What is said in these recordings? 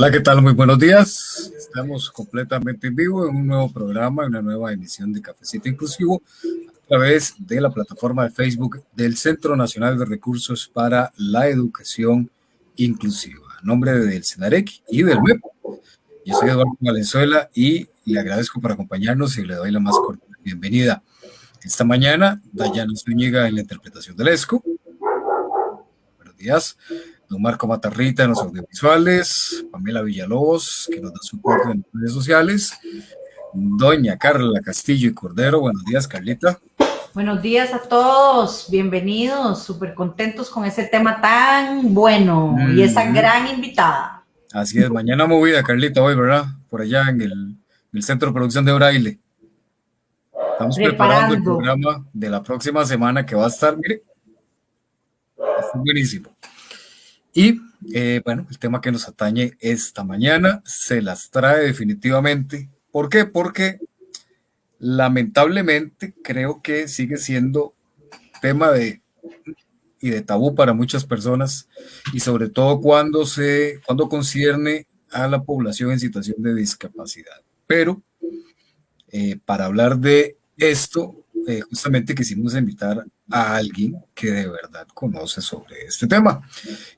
Hola, ¿qué tal? Muy buenos días. Estamos completamente en vivo en un nuevo programa, en una nueva emisión de Cafecito Inclusivo a través de la plataforma de Facebook del Centro Nacional de Recursos para la Educación Inclusiva. A nombre del CENAREC y del MEP. Yo soy Eduardo Valenzuela y le agradezco por acompañarnos y le doy la más cordial bienvenida. Esta mañana, Dayana Zúñiga en la interpretación del ESCO. Buenos días don Marco Matarrita en los audiovisuales, Pamela Villalobos, que nos da soporte en las redes sociales, doña Carla Castillo y Cordero. Buenos días, Carlita. Buenos días a todos, bienvenidos, súper contentos con ese tema tan bueno y esa gran invitada. Así es, mañana movida, Carlita, hoy, ¿verdad? Por allá en el, Centro de Producción de Braille. Estamos preparando el programa de la próxima semana que va a estar, mire, está buenísimo. Y eh, bueno, el tema que nos atañe esta mañana se las trae definitivamente. ¿Por qué? Porque lamentablemente creo que sigue siendo tema de y de tabú para muchas personas y sobre todo cuando se cuando concierne a la población en situación de discapacidad. Pero eh, para hablar de esto, eh, justamente quisimos invitar a alguien que de verdad conoce sobre este tema.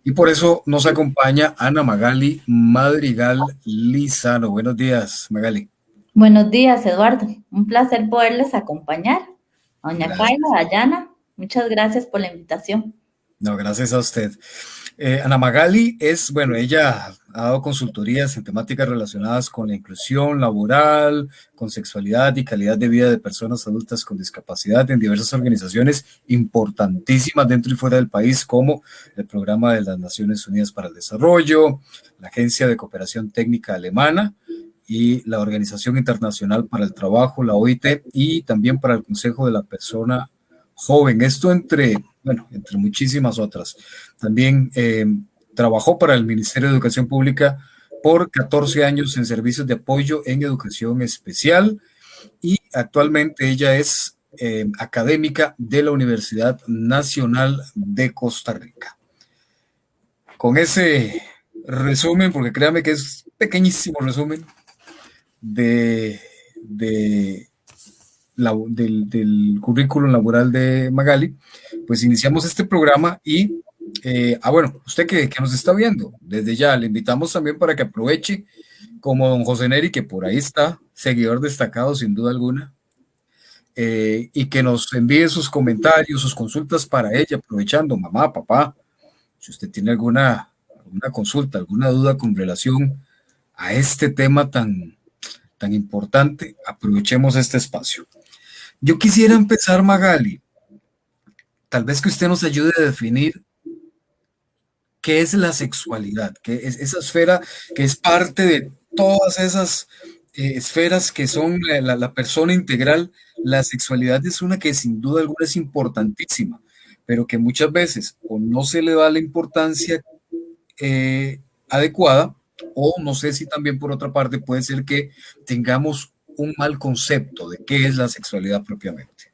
Y por eso nos acompaña Ana Magali Madrigal Lizano. Buenos días, Magali. Buenos días, Eduardo. Un placer poderles acompañar. Doña Kaila, Dayana, muchas gracias por la invitación. No, gracias a usted. Eh, Ana Magali es, bueno, ella ha dado consultorías en temáticas relacionadas con la inclusión laboral, con sexualidad y calidad de vida de personas adultas con discapacidad en diversas organizaciones importantísimas dentro y fuera del país, como el Programa de las Naciones Unidas para el Desarrollo, la Agencia de Cooperación Técnica Alemana y la Organización Internacional para el Trabajo, la OIT, y también para el Consejo de la Persona Joven. Esto entre bueno, entre muchísimas otras. También eh, trabajó para el Ministerio de Educación Pública por 14 años en servicios de apoyo en educación especial y actualmente ella es eh, académica de la Universidad Nacional de Costa Rica. Con ese resumen, porque créame que es pequeñísimo resumen de, de del, del, currículum laboral de Magali, pues iniciamos este programa y, eh, ah, bueno, usted que, que, nos está viendo, desde ya le invitamos también para que aproveche, como don José Neri, que por ahí está, seguidor destacado sin duda alguna, eh, y que nos envíe sus comentarios, sus consultas para ella, aprovechando, mamá, papá, si usted tiene alguna, alguna consulta, alguna duda con relación a este tema tan, tan importante, aprovechemos este espacio. Yo quisiera empezar, Magali, tal vez que usted nos ayude a definir qué es la sexualidad, qué es esa esfera que es parte de todas esas eh, esferas que son la, persona integral. La sexualidad es una que sin duda alguna es importantísima, pero que muchas veces o no se le da la importancia eh, adecuada, o no sé si también por otra parte puede ser que tengamos un mal concepto de qué es la sexualidad propiamente?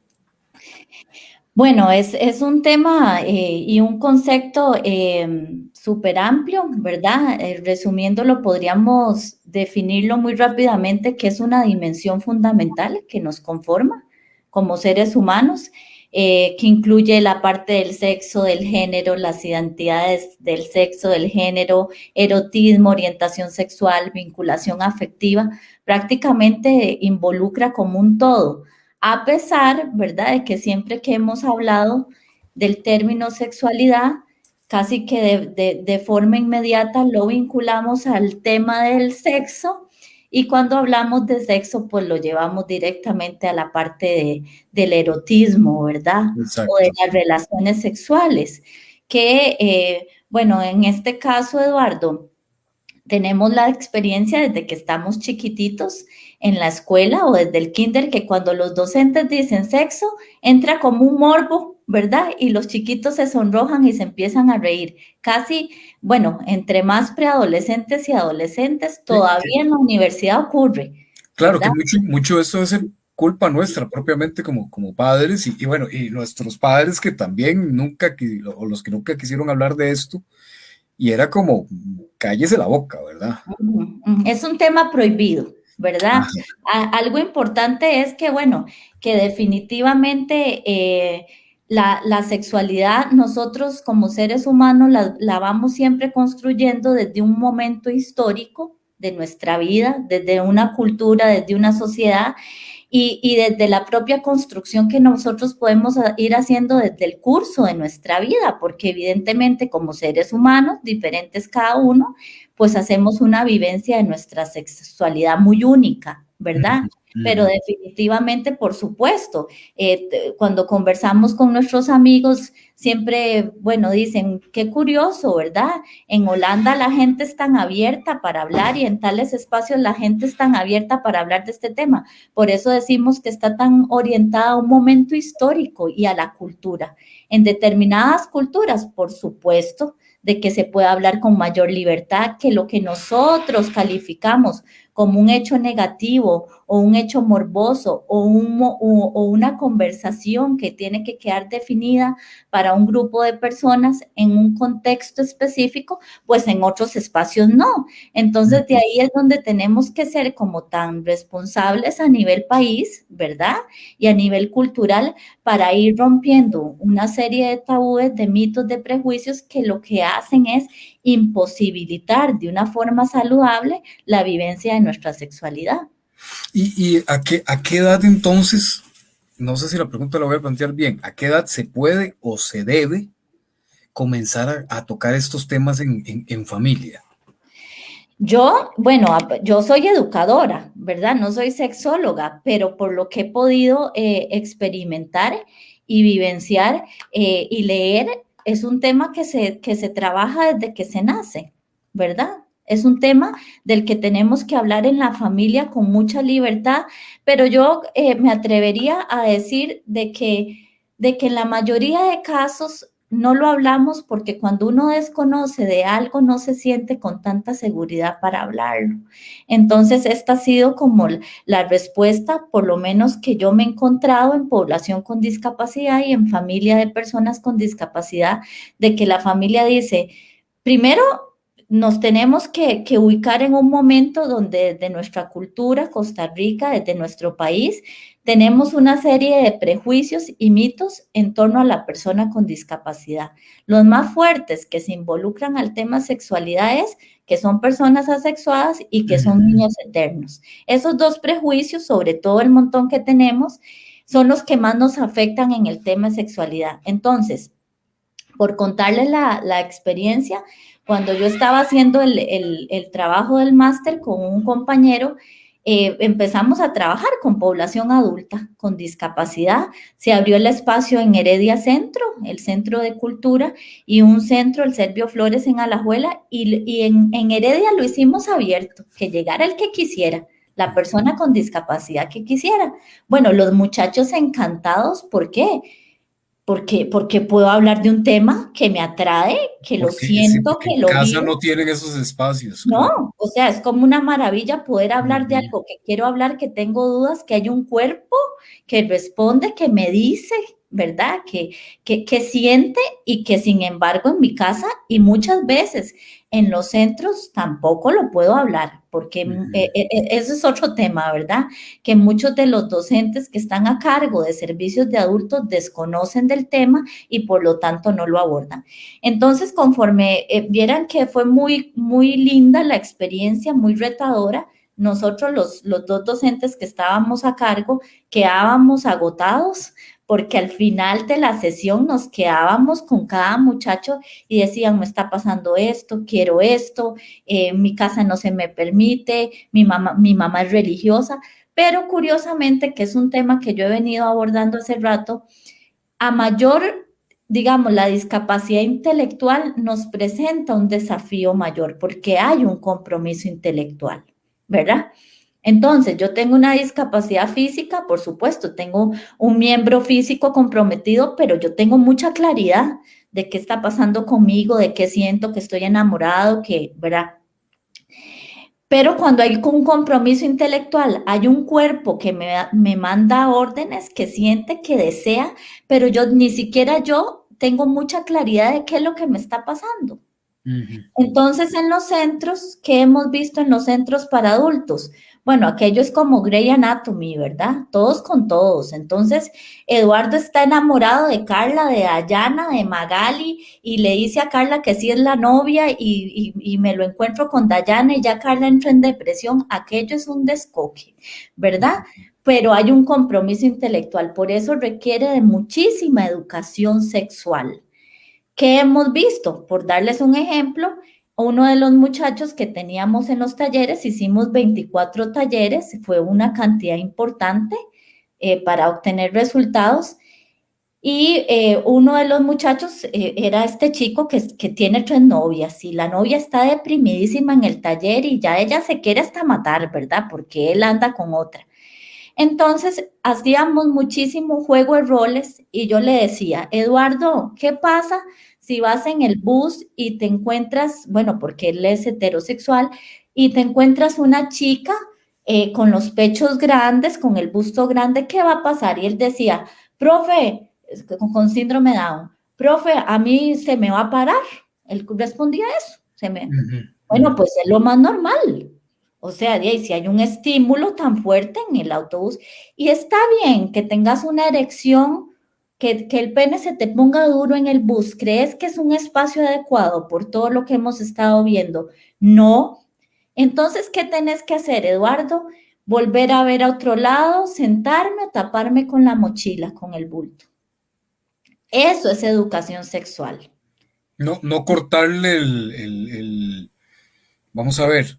Bueno, es, es un tema eh, y un concepto eh, súper amplio, ¿verdad? Eh, resumiéndolo, podríamos definirlo muy rápidamente que es una dimensión fundamental que nos conforma como seres humanos, que incluye la parte del sexo, del género, las identidades del sexo, del género, erotismo, orientación sexual, vinculación afectiva, prácticamente involucra como un todo, a pesar, ¿verdad?, de que siempre que hemos hablado del término sexualidad, casi que de, forma inmediata lo vinculamos al tema del sexo y cuando hablamos de sexo, pues lo llevamos directamente a la parte del erotismo, ¿verdad? O de las relaciones sexuales, que, eh, bueno, en este caso, Eduardo, tenemos la experiencia desde que estamos chiquititos en la escuela o desde el kinder que cuando los docentes dicen sexo, entra como un morbo, ¿verdad? Y los chiquitos se sonrojan y se empiezan a reír. Casi, bueno, entre más preadolescentes y adolescentes, todavía en la universidad ocurre. Claro que mucho, mucho de esto es culpa nuestra propiamente como, como padres y, bueno, y nuestros padres que también nunca, o los que nunca quisieron hablar de esto, y era como, cállese la boca, ¿verdad? Es un tema prohibido, ¿verdad? algo importante es que, bueno, que definitivamente eh, la, sexualidad nosotros como seres humanos la, vamos siempre construyendo desde un momento histórico de nuestra vida, desde una cultura, desde una sociedad y, y, desde la propia construcción que nosotros podemos ir haciendo desde el curso de nuestra vida, porque evidentemente como seres humanos, diferentes cada uno, pues hacemos una vivencia de nuestra sexualidad muy única, ¿verdad? Pero definitivamente, por supuesto, eh, cuando conversamos con nuestros amigos, siempre, bueno, dicen, qué curioso, ¿verdad? En Holanda la gente es tan abierta para hablar y en tales espacios la gente es tan abierta para hablar de este tema. Por eso decimos que está tan orientada a un momento histórico y a la cultura. En determinadas culturas, por supuesto, de que se pueda hablar con mayor libertad que lo que nosotros calificamos como un hecho negativo o un hecho morboso o, un, o, una conversación que tiene que quedar definida para un grupo de personas en un contexto específico, pues en otros espacios no. Entonces de ahí es donde tenemos que ser como tan responsables a nivel país, ¿verdad? Y a nivel cultural para ir rompiendo una serie de tabúes, de mitos, de prejuicios que lo que hacen es imposibilitar de una forma saludable la vivencia de nuestra sexualidad. ¿Y, a, qué, a qué edad entonces, no sé si la pregunta la voy a plantear bien, a qué edad se puede o se debe comenzar a, tocar estos temas en, familia? Yo, bueno, yo soy educadora, ¿verdad? No soy sexóloga, pero por lo que he podido eh, experimentar y vivenciar eh, y leer, es un tema que se, que se trabaja desde que se nace, ¿verdad? Es un tema del que tenemos que hablar en la familia con mucha libertad, pero yo eh, me atrevería a decir de que, de que en la mayoría de casos no lo hablamos porque cuando uno desconoce de algo no se siente con tanta seguridad para hablarlo. Entonces, esta ha sido como la respuesta, por lo menos que yo me he encontrado en población con discapacidad y en familia de personas con discapacidad, de que la familia dice, primero, nos tenemos que, ubicar en un momento donde desde nuestra cultura, Costa Rica, desde nuestro país, tenemos una serie de prejuicios y mitos en torno a la persona con discapacidad. Los más fuertes que se involucran al tema sexualidad es que son personas asexuadas y que son niños eternos. Esos dos prejuicios, sobre todo el montón que tenemos, son los que más nos afectan en el tema de sexualidad. Entonces, por contarles la, la experiencia, cuando yo estaba haciendo el, trabajo del máster con un compañero, eh, empezamos a trabajar con población adulta con discapacidad. Se abrió el espacio en Heredia Centro, el Centro de Cultura, y un centro, el Servio Flores en Alajuela, y, en, en Heredia lo hicimos abierto, que llegara el que quisiera la persona con discapacidad que quisiera. Bueno, los muchachos encantados, ¿por qué? Porque, porque puedo hablar de un tema que me atrae, que lo siento, que lo en casa no tienen esos espacios. No, o sea, es como una maravilla poder hablar de algo que quiero hablar, que tengo dudas, que hay un cuerpo que responde, que me dice, ¿verdad? Que, que, que siente y que sin embargo en mi casa y muchas veces en los centros tampoco lo puedo hablar, porque eh, eh, eh, ese es otro tema, ¿verdad? Que muchos de los docentes que están a cargo de servicios de adultos desconocen del tema y por lo tanto no lo abordan. Entonces, conforme vieran que fue muy, muy linda la experiencia, muy retadora, nosotros los, los dos docentes que estábamos a cargo quedábamos agotados porque al final de la sesión nos quedábamos con cada muchacho y decían, me está pasando esto, quiero esto, eh, mi casa no se me permite, mi mamá, mi mamá es religiosa, pero curiosamente, que es un tema que yo he venido abordando hace rato, a mayor, digamos, la discapacidad intelectual nos presenta un desafío mayor porque hay un compromiso intelectual, ¿verdad? Entonces, yo tengo una discapacidad física, por supuesto, tengo un miembro físico comprometido, pero yo tengo mucha claridad de qué está pasando conmigo, de qué siento, que estoy enamorado, que, ¿verdad? Pero cuando hay un compromiso intelectual, hay un cuerpo que me, me manda órdenes, que siente, que desea, pero yo ni siquiera yo tengo mucha claridad de qué es lo que me está pasando. Entonces, en los centros, ¿qué hemos visto en los centros para adultos? Bueno, aquello es como Grey Anatomy, ¿verdad? Todos con todos. Entonces, Eduardo está enamorado de Carla, de Dayana, de Magali, y le dice a Carla que sí es la novia y, me lo encuentro con Dayana y ya Carla entra en depresión. Aquello es un descoque, ¿verdad? Pero hay un compromiso intelectual, por eso requiere de muchísima educación sexual. ¿Qué hemos visto? Por darles un ejemplo, uno de los muchachos que teníamos en los talleres, hicimos 24 talleres, fue una cantidad importante eh, para obtener resultados. Y eh, uno de los muchachos eh, era este chico que, que, tiene tres novias y la novia está deprimidísima en el taller y ya ella se quiere hasta matar, ¿verdad? Porque él anda con otra. Entonces, hacíamos muchísimo juego de roles y yo le decía, Eduardo, ¿qué pasa si vas en el bus y te encuentras, bueno, porque él es heterosexual, y te encuentras una chica eh, con los pechos grandes, con el busto grande, ¿qué va a pasar? Y él decía, profe, con, síndrome Down, profe, a mí se me va a parar. Él respondía eso. Se me... Bueno, pues es lo más normal. O sea, si hay un estímulo tan fuerte en el autobús y está bien que tengas una erección que, el pene se te ponga duro en el bus, ¿crees que es un espacio adecuado por todo lo que hemos estado viendo? No. Entonces, ¿qué tenés que hacer, Eduardo? Volver a ver a otro lado, sentarme o taparme con la mochila, con el bulto. Eso es educación sexual. No, no cortarle el, vamos a ver.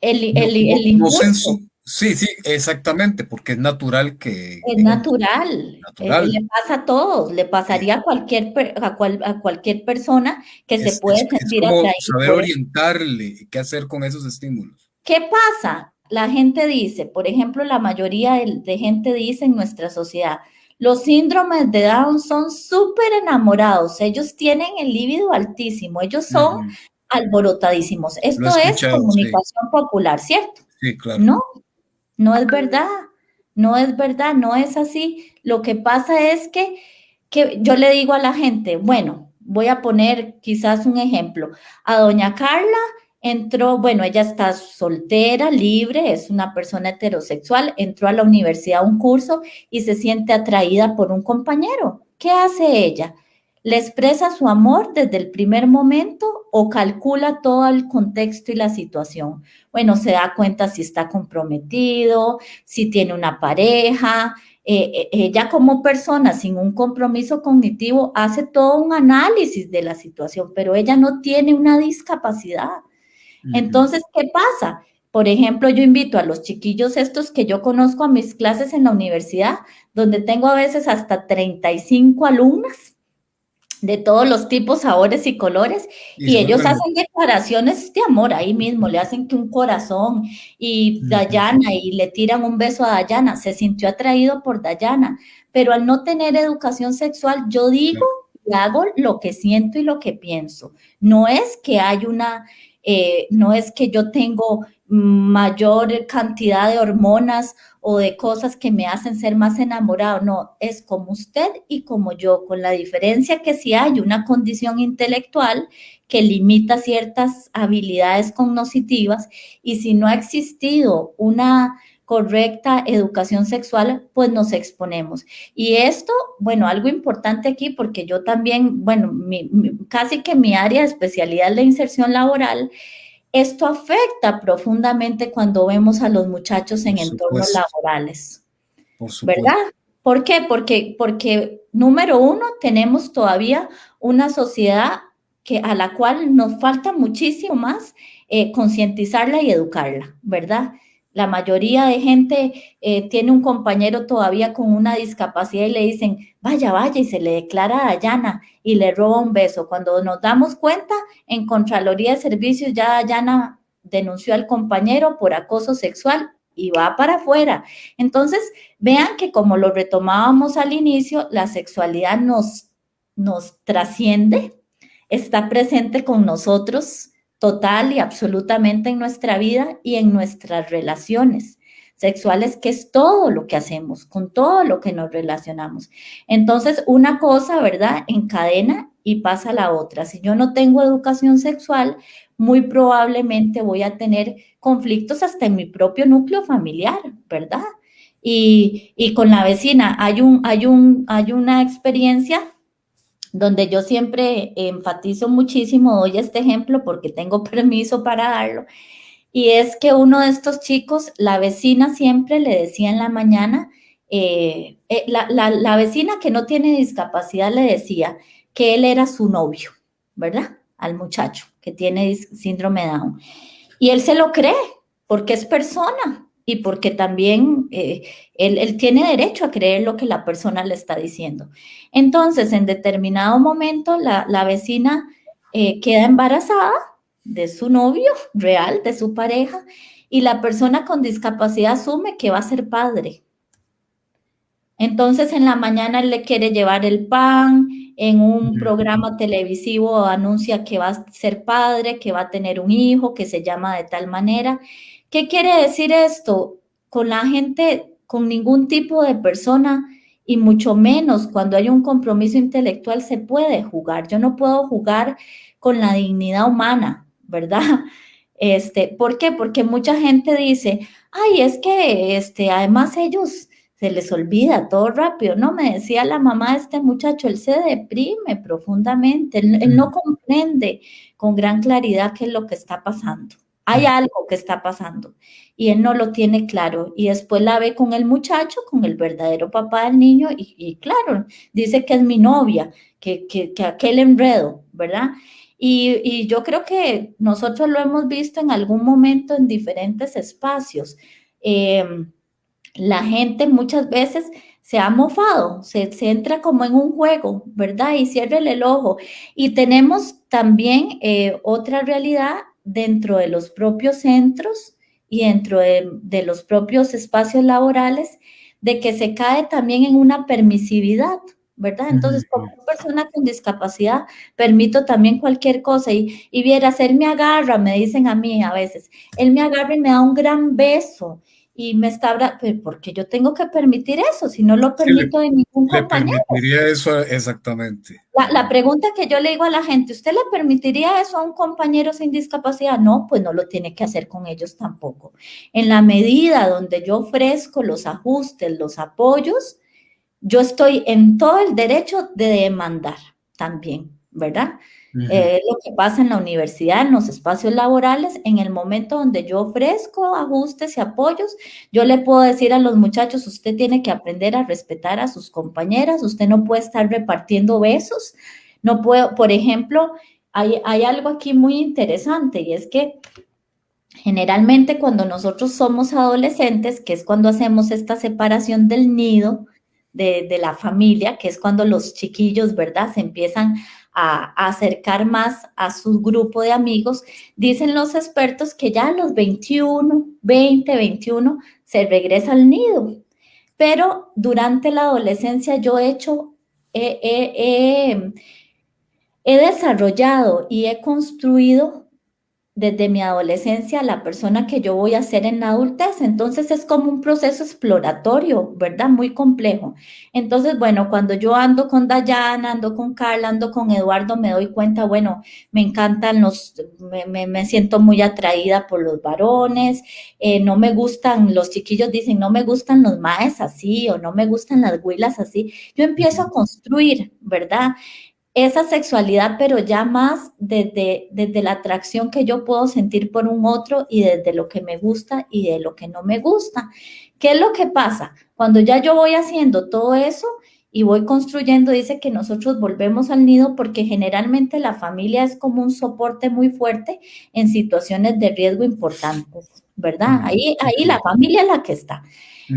El, el, impulso. Sí, sí, exactamente, porque es natural que... Es natural, eh, le pasa a todos, le pasaría a cualquier, a, cualquier persona que se puede sentir es como Saber orientarle, qué hacer con esos estímulos. ¿Qué pasa? La gente dice, por ejemplo, la mayoría de, gente dice en nuestra sociedad, los síndromes de Down son súper enamorados, ellos tienen el líbido altísimo, ellos son alborotadísimos. Esto es comunicación popular, ¿cierto? Sí, claro. No, no es verdad, no es verdad, no es así. Lo que pasa es que, que yo le digo a la gente, bueno, voy a poner quizás un ejemplo. A doña Carla entró, bueno, ella está soltera, libre, es una persona heterosexual, entró a la universidad a un curso y se siente atraída por un compañero. ¿Qué hace ella? ¿Le expresa su amor desde el primer momento o calcula todo el contexto y la situación? Bueno, se da cuenta si está comprometido, si tiene una pareja. Eh, eh, ella como persona sin un compromiso cognitivo hace todo un análisis de la situación, pero ella no tiene una discapacidad. Entonces, ¿qué pasa? Por ejemplo, yo invito a los chiquillos estos que yo conozco a mis clases en la universidad, donde tengo a veces hasta 35 alumnas de todos los tipos, sabores y colores, y, ellos hacen declaraciones de amor ahí mismo, le hacen que un corazón y Dayana y le tiran un beso a Dayana, se sintió atraído por Dayana, pero al no tener educación sexual, yo digo hago lo que siento y lo que pienso. No es que hay una, eh, no es que yo tengo mayor cantidad de hormonas o de cosas que me hacen ser más enamorado. No, es como usted y como yo, con la diferencia que si hay una condición intelectual que limita ciertas habilidades cognitivas y si no ha existido una correcta educación sexual, pues nos exponemos. Y esto, bueno, algo importante aquí, porque yo también, bueno, casi que mi área de especialidad es la inserción laboral, esto afecta profundamente cuando vemos a los muchachos en entornos laborales. Por ¿Verdad? ¿Por qué? Porque, porque, número uno, tenemos todavía una sociedad que, a la cual nos falta muchísimo más eh, concientizarla y educarla, ¿verdad? La mayoría de gente eh, tiene un compañero todavía con una discapacidad y le dicen, vaya, vaya, y se le declara a Dayana y le roba un beso. Cuando nos damos cuenta, en Contraloría de Servicios ya Dayana denunció al compañero por acoso sexual y va para afuera. Entonces, vean que como lo retomábamos al inicio, la sexualidad nos, nos trasciende, está presente con nosotros total y absolutamente en nuestra vida y en nuestras relaciones sexuales, que es todo lo que hacemos, con todo lo que nos relacionamos. Entonces, una cosa, ¿verdad? Encadena y pasa la otra. Si yo no tengo educación sexual, muy probablemente voy a tener conflictos hasta en mi propio núcleo familiar, ¿verdad? Y, y con la vecina hay, un, hay, un, hay una experiencia donde yo siempre enfatizo muchísimo, doy este ejemplo porque tengo permiso para darlo, y es que uno de estos chicos, la vecina siempre le decía en la mañana, eh, eh, la, la, vecina que no tiene discapacidad le decía que él era su novio, ¿verdad? Al muchacho que tiene síndrome Down. Y él se lo cree porque es persona y porque también eh, él, tiene derecho a creer lo que la persona le está diciendo. Entonces, en determinado momento, la, la vecina queda embarazada de su novio real, de su pareja, y la persona con discapacidad asume que va a ser padre. Entonces en la mañana él le quiere llevar el pan, en un programa televisivo anuncia que va a ser padre, que va a tener un hijo, que se llama de tal manera. ¿Qué quiere decir esto? Con la gente, con ningún tipo de persona y mucho menos cuando hay un compromiso intelectual se puede jugar. Yo no puedo jugar con la dignidad humana, ¿verdad? Este, ¿Por qué? Porque mucha gente dice, ay, es que este, además ellos se les olvida todo rápido. No, me decía la mamá de este muchacho, él se deprime profundamente, él, no comprende con gran claridad qué es lo que está pasando. Hay algo que está pasando y él no lo tiene claro. Y después la ve con el muchacho, con el verdadero papá del niño, y, claro, dice que es mi novia, que, que, que aquel enredo, ¿verdad? Y, yo creo que nosotros lo hemos visto en algún momento en diferentes espacios. Em, la gente muchas veces se ha mofado, se, entra como en un juego, ¿verdad? Y cierra el ojo. Y tenemos también eh, otra realidad dentro de los propios centros y dentro de, de los propios espacios laborales, de que se cae también en una permisividad, ¿verdad? Entonces, como persona con discapacidad, permito también cualquier cosa y, y vieras, él me agarra, me dicen a mí a veces, él me agarra y me da un gran beso y me está, porque yo tengo que permitir eso, si no lo permito de ningún le compañero. permitiría eso exactamente. La, la, pregunta que yo le digo a la gente, ¿usted le permitiría eso a un compañero sin discapacidad? No, pues no lo tiene que hacer con ellos tampoco. En la medida donde yo ofrezco los ajustes, los apoyos, yo estoy en todo el derecho de demandar también, ¿verdad? Eh, lo que pasa en la universidad, en los espacios laborales, en el momento donde yo ofrezco ajustes y apoyos, yo le puedo decir a los muchachos, usted tiene que aprender a respetar a sus compañeras, usted no puede estar repartiendo besos, no puedo, por ejemplo, hay, hay algo aquí muy interesante y es que generalmente cuando nosotros somos adolescentes, que es cuando hacemos esta separación del nido, de, la familia, que es cuando los chiquillos, ¿verdad? Se empiezan a, acercar más a su grupo de amigos, dicen los expertos que ya a los 21, 20, 21 se regresa al nido. Pero durante la adolescencia yo he hecho, he desarrollado y he construido desde mi adolescencia la persona que yo voy a ser en la adultez. Entonces es como un proceso exploratorio, ¿verdad? Muy complejo. Entonces, bueno, cuando yo ando con Dayana, ando con Carla, ando con Eduardo, me doy cuenta, bueno, me encantan los, me, me, siento muy atraída por los varones, eh, no me gustan, los chiquillos dicen, no me gustan los maes así o no me gustan las huilas así. Yo empiezo a construir, ¿verdad? Esa sexualidad, pero ya más desde, desde la atracción que yo puedo sentir por un otro y desde lo que me gusta y de lo que no me gusta. ¿Qué es lo que pasa? Cuando ya yo voy haciendo todo eso y voy construyendo, dice que nosotros volvemos al nido porque generalmente la familia es como un soporte muy fuerte en situaciones de riesgo importantes, ¿verdad? Ahí, ahí la familia es la que está.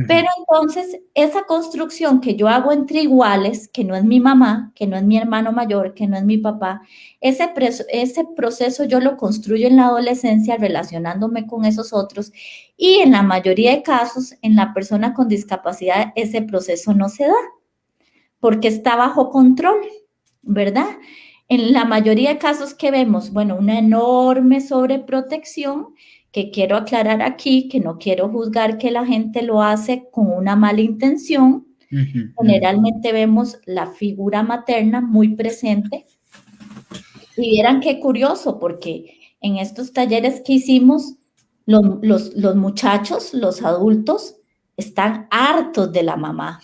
Pero entonces, esa construcción que yo hago entre iguales, que no es mi mamá, que no es mi hermano mayor, que no es mi papá, ese, ese proceso yo lo construyo en la adolescencia relacionándome con esos otros y en la mayoría de casos, en la persona con discapacidad, ese proceso no se da porque está bajo control, ¿verdad? En la mayoría de casos que vemos, bueno, una enorme sobreprotección que quiero aclarar aquí, que no quiero juzgar que la gente lo hace con una mala intención. Generalmente vemos la figura materna muy presente Y vieran qué curioso, porque en estos talleres que hicimos, los, los muchachos, los adultos, están hartos de la mamá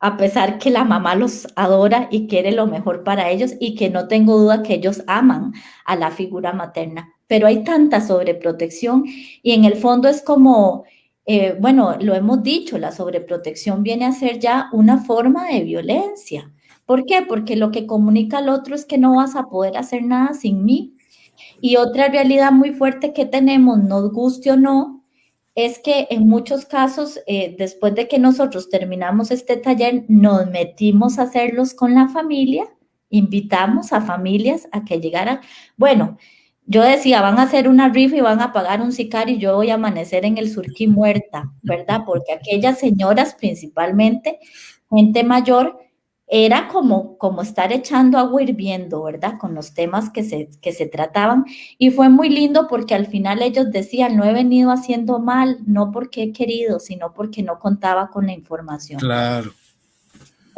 a pesar que la mamá los adora y quiere lo mejor para ellos y que no tengo duda que ellos aman a la figura materna. Pero hay tanta sobreprotección y en el fondo es como, eh, bueno, lo hemos dicho, la sobreprotección viene a ser ya una forma de violencia. ¿Por qué? Porque lo que comunica al otro es que no vas a poder hacer nada sin mí. Y otra realidad muy fuerte que tenemos, nos guste o no, es que en muchos casos, eh, después de que nosotros terminamos este taller, nos metimos a hacerlos con la familia, invitamos a familias a que llegaran. Bueno, yo decía, van a hacer una rifa y van a pagar un sicario y yo voy a amanecer en el surquí muerta, ¿verdad? Porque aquellas señoras principalmente, gente mayor, era como, como estar echando agua hirviendo, ¿verdad? Con los temas que se, que se trataban. Y fue muy lindo porque al final ellos decían, no he venido haciendo mal, no porque he querido, sino porque no contaba con la información. Claro.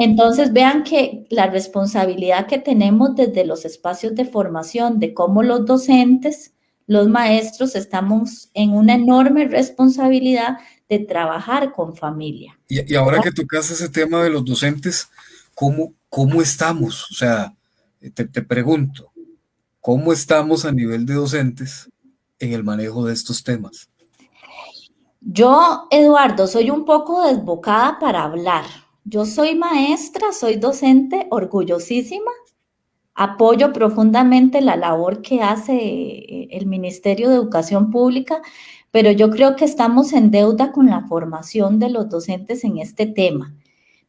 Entonces vean que la responsabilidad que tenemos desde los espacios de formación, de cómo los docentes, los maestros, estamos en una enorme responsabilidad de trabajar con familia. Y, y ahora que tocas ese tema de los docentes, ¿cómo, cómo estamos? O sea, te, te pregunto, ¿cómo estamos a nivel de docentes en el manejo de estos temas? Yo, Eduardo, soy un poco desbocada para hablar. Yo soy maestra, soy docente, orgullosísima. Apoyo profundamente la labor que hace eh, el Ministerio de Educación Pública, pero yo creo que estamos en deuda con la formación de los docentes en este tema.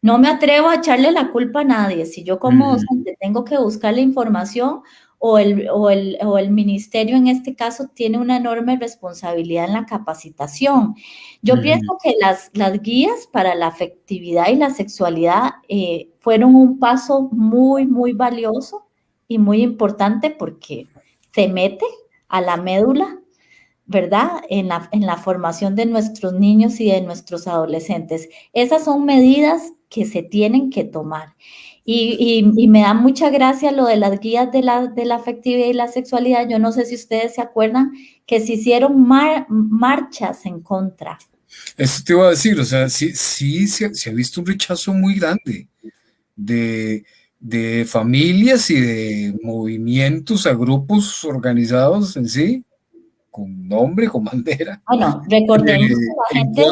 No me atrevo a echarle la culpa a nadie. Si yo como docente tengo que buscar la información o el, o, el, ministerio en este caso tiene una enorme responsabilidad en la capacitación. Yo pienso que las, las guías para la afectividad y la sexualidad eh, fueron un paso muy, muy valioso y muy importante porque se mete a la médula ¿verdad? En la, en la formación de nuestros niños y de nuestros adolescentes. Esas son medidas que se tienen que tomar. Y, me da mucha gracia lo de las guías de la, de la, afectividad y la sexualidad. Yo no sé si ustedes se acuerdan que se hicieron marchas en contra. Eso te iba a decir, o sea, sí, sí se, ha visto un rechazo muy grande de, de familias y de movimientos a grupos organizados en sí con nombre, con bandera. Bueno, recordemos que la gente,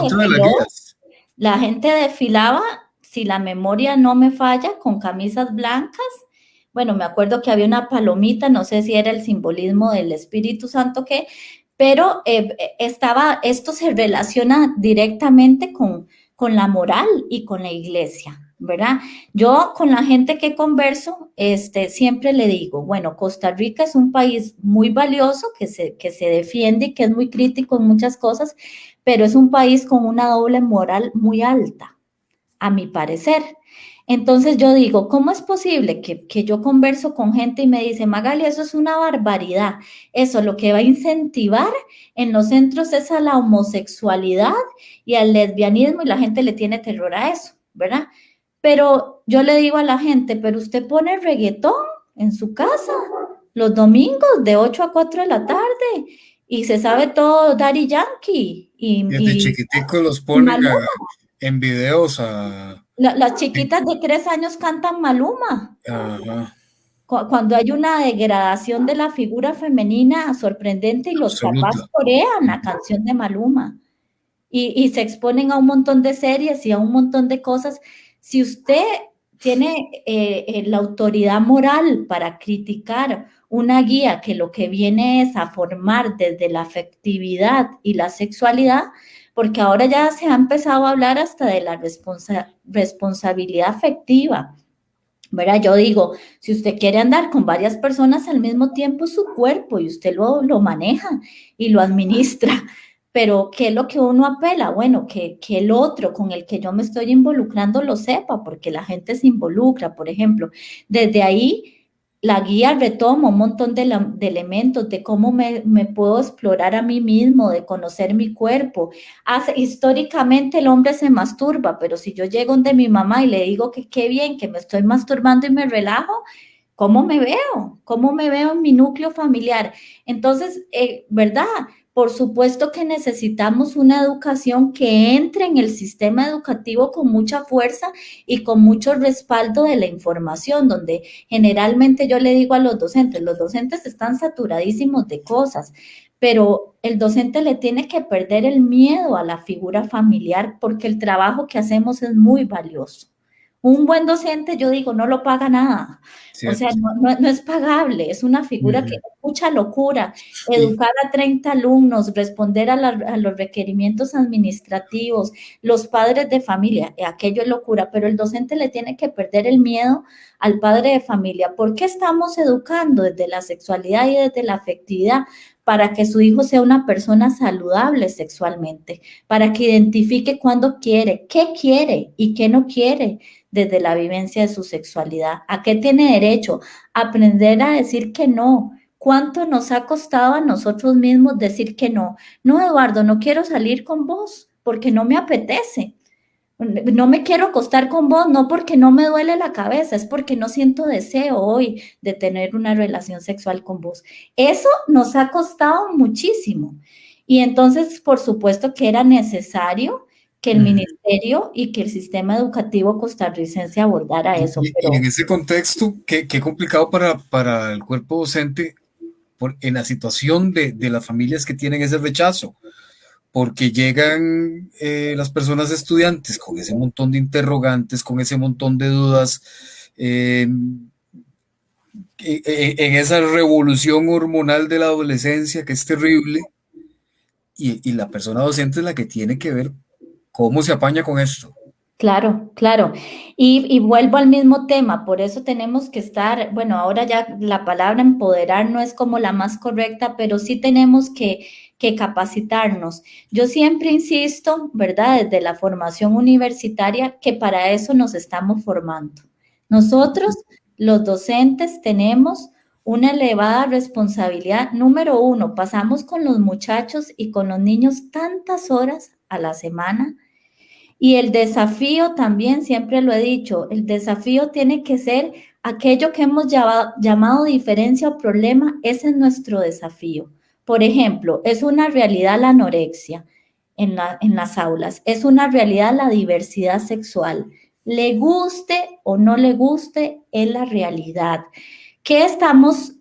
la gente desfilaba, si la memoria no me falla, con camisas blancas. Bueno, me acuerdo que había una palomita, no sé si era el simbolismo del Espíritu Santo que, pero eh, estaba, esto se relaciona directamente con, con la moral y con la iglesia. ¿verdad? Yo con la gente que converso, este, siempre le digo, bueno, Costa Rica es un país muy valioso, que se, que se defiende y que es muy crítico en muchas cosas, pero es un país con una doble moral muy alta, a mi parecer. Entonces yo digo, ¿cómo es posible que, que, yo converso con gente y me dice, Magali, eso es una barbaridad? Eso lo que va a incentivar en los centros es a la homosexualidad y al lesbianismo y la gente le tiene terror a eso, ¿verdad? Pero yo le digo a la gente, pero usted pone reggaetón en su casa los domingos de 8 a 4 de la tarde y se sabe todo Daddy Yankee. Y, Desde chiquitico los ponen en videos a... las chiquitas de tres años cantan Maluma. Cuando hay una degradación de la figura femenina sorprendente y los papás corean la canción de Maluma. Y, y se exponen a un montón de series y a un montón de cosas. Si usted tiene eh, eh, la autoridad moral para criticar una guía que lo que viene es a formar desde la afectividad y la sexualidad, porque ahora ya se ha empezado a hablar hasta de la responsabilidad afectiva. ¿verdad? Yo digo, si usted quiere andar con varias personas al mismo tiempo, su cuerpo y usted lo, maneja y lo administra. Pero, ¿qué es lo que uno apela? Bueno, que, el otro con el que yo me estoy involucrando lo sepa, porque la gente se involucra, por ejemplo. Desde ahí, la guía retoma un montón de, elementos de cómo me, me, puedo explorar a mí mismo, de conocer mi cuerpo. Hace, históricamente el hombre se masturba, pero si yo llego donde mi mamá y le digo que qué bien, que me estoy masturbando y me relajo, ¿cómo me veo? ¿Cómo me veo en mi núcleo familiar? Entonces, eh, ¿verdad? Por supuesto que necesitamos una educación que entre en el sistema educativo con mucha fuerza y con mucho respaldo de la información, donde generalmente yo le digo a los docentes, los docentes están saturadísimos de cosas, pero el docente le tiene que perder el miedo a la figura familiar porque el trabajo que hacemos es muy valioso. Un buen docente, yo digo, no lo paga nada. O sea, no, es pagable, es una figura que mucha locura. Educar a 30 alumnos, responder a, a, los requerimientos administrativos, los padres de familia, aquello es locura, pero el docente le tiene que perder el miedo al padre de familia. ¿Por qué estamos educando desde la sexualidad y desde la afectividad? para que su hijo sea una persona saludable sexualmente, para que identifique cuándo quiere, qué quiere y qué no quiere desde la vivencia de su sexualidad, a qué tiene derecho, aprender a decir que no. ¿Cuánto nos ha costado a nosotros mismos decir que no? No, Eduardo, no quiero salir con vos porque no me apetece no me quiero acostar con vos, no porque no me duele la cabeza, es porque no siento deseo hoy de tener una relación sexual con vos. Eso nos ha costado muchísimo. Y entonces, por supuesto que era necesario que el ministerio y que el sistema educativo costarricense abordara eso. Y, en ese contexto, qué, qué complicado para, para, el cuerpo docente por, en la situación de, de las familias que tienen ese rechazo porque llegan eh, las personas estudiantes con ese montón de interrogantes, con ese montón de dudas, em, e, e, en esa revolución hormonal de la adolescencia que es terrible, y, la persona docente es la que tiene que ver cómo se apaña con esto. Claro, claro. Y, vuelvo al mismo tema, por eso tenemos que estar, bueno, ahora ya la palabra empoderar no es como la más correcta, pero sí tenemos que que capacitarnos. Yo siempre insisto, ¿verdad? Desde la formación universitaria, que para eso nos estamos formando. Nosotros, los docentes, tenemos una elevada responsabilidad. Número uno, pasamos con los muchachos y con los niños tantas horas a la semana. Y el desafío también, siempre lo he dicho, el desafío tiene que ser aquello que hemos llamado, diferencia o problema, ese es nuestro desafío. Por ejemplo, es una realidad la anorexia en, en las aulas, es una realidad la diversidad sexual. Le guste o no le guste, es la realidad. ¿Qué estamos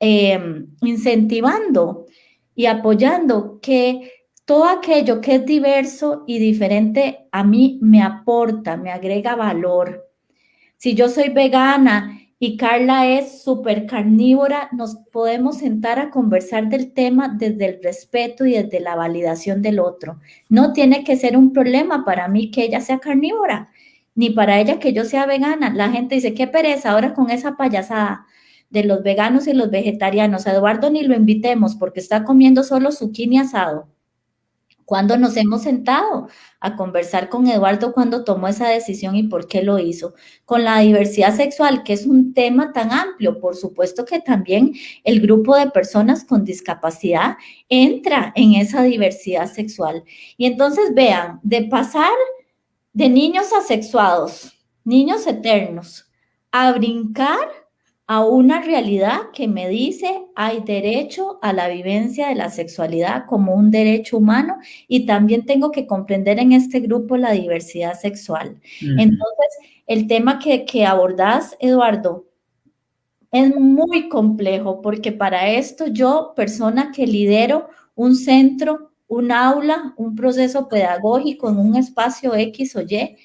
em, incentivando y apoyando? Que todo aquello que es diverso y diferente a mí me aporta, me agrega valor. Si yo soy vegana y Carla es súper carnívora, nos podemos sentar a conversar del tema desde el respeto y desde la validación del otro. No tiene que ser un problema para mí que ella sea carnívora, ni para ella que yo sea vegana. La gente dice, qué pereza ahora con esa payasada de los veganos y los vegetarianos. Eduardo ni lo invitemos porque está comiendo solo zucchini asado. ¿Cuándo nos hemos sentado a conversar con Eduardo cuando tomó esa decisión y por qué lo hizo? Con la diversidad sexual, que es un tema tan amplio, por supuesto que también el grupo de personas con discapacidad entra en esa diversidad sexual. Y entonces vean, de pasar de niños asexuados, niños eternos, a brincar a una realidad que me dice hay derecho a la vivencia de la sexualidad como un derecho humano y también tengo que comprender en este grupo la diversidad sexual. Entonces, el tema que, que abordás, Eduardo, es muy complejo porque para esto yo, persona que lidero un centro, un aula, un proceso pedagógico en un espacio X o Y,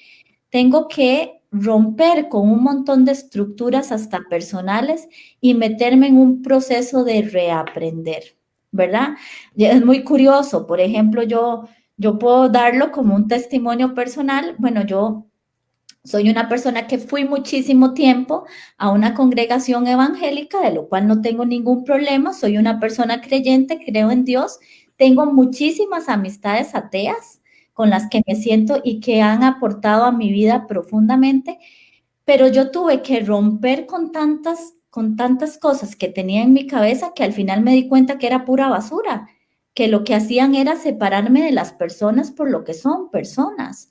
tengo que romper con un montón de estructuras hasta personales y meterme en un proceso de reaprender, ¿verdad? Es muy curioso, por ejemplo, yo, yo puedo darlo como un testimonio personal. Bueno, yo soy una persona que fui muchísimo tiempo a una congregación evangélica, de lo cual no tengo ningún problema. Soy una persona creyente, creo en Dios. Tengo muchísimas amistades ateas con las que me siento y que han aportado a mi vida profundamente, pero yo tuve que romper con tantas, con tantas cosas que tenía en mi cabeza que al final me di cuenta que era pura basura, que lo que hacían era separarme de las personas por lo que son personas.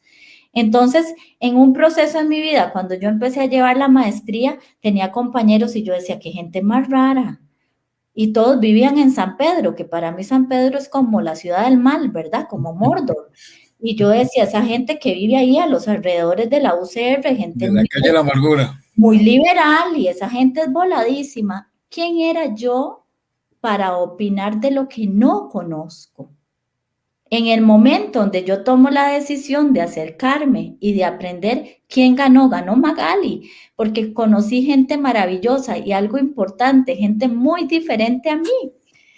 Entonces, en un proceso en mi vida, cuando yo empecé a llevar la maestría, tenía compañeros y yo decía, qué gente más rara. Y todos vivían en San Pedro, que para mí San Pedro es como la ciudad del mal, ¿verdad? Como Mordor. Y yo decía, esa gente que vive ahí a los alrededores de la UCR, gente muy, la amargura. muy liberal y esa gente es voladísima. ¿Quién era yo para opinar de lo que no conozco? En el momento donde yo tomo la decisión de acercarme y de aprender quién ganó, ganó Magali, porque conocí gente maravillosa y algo importante, gente muy diferente a mí.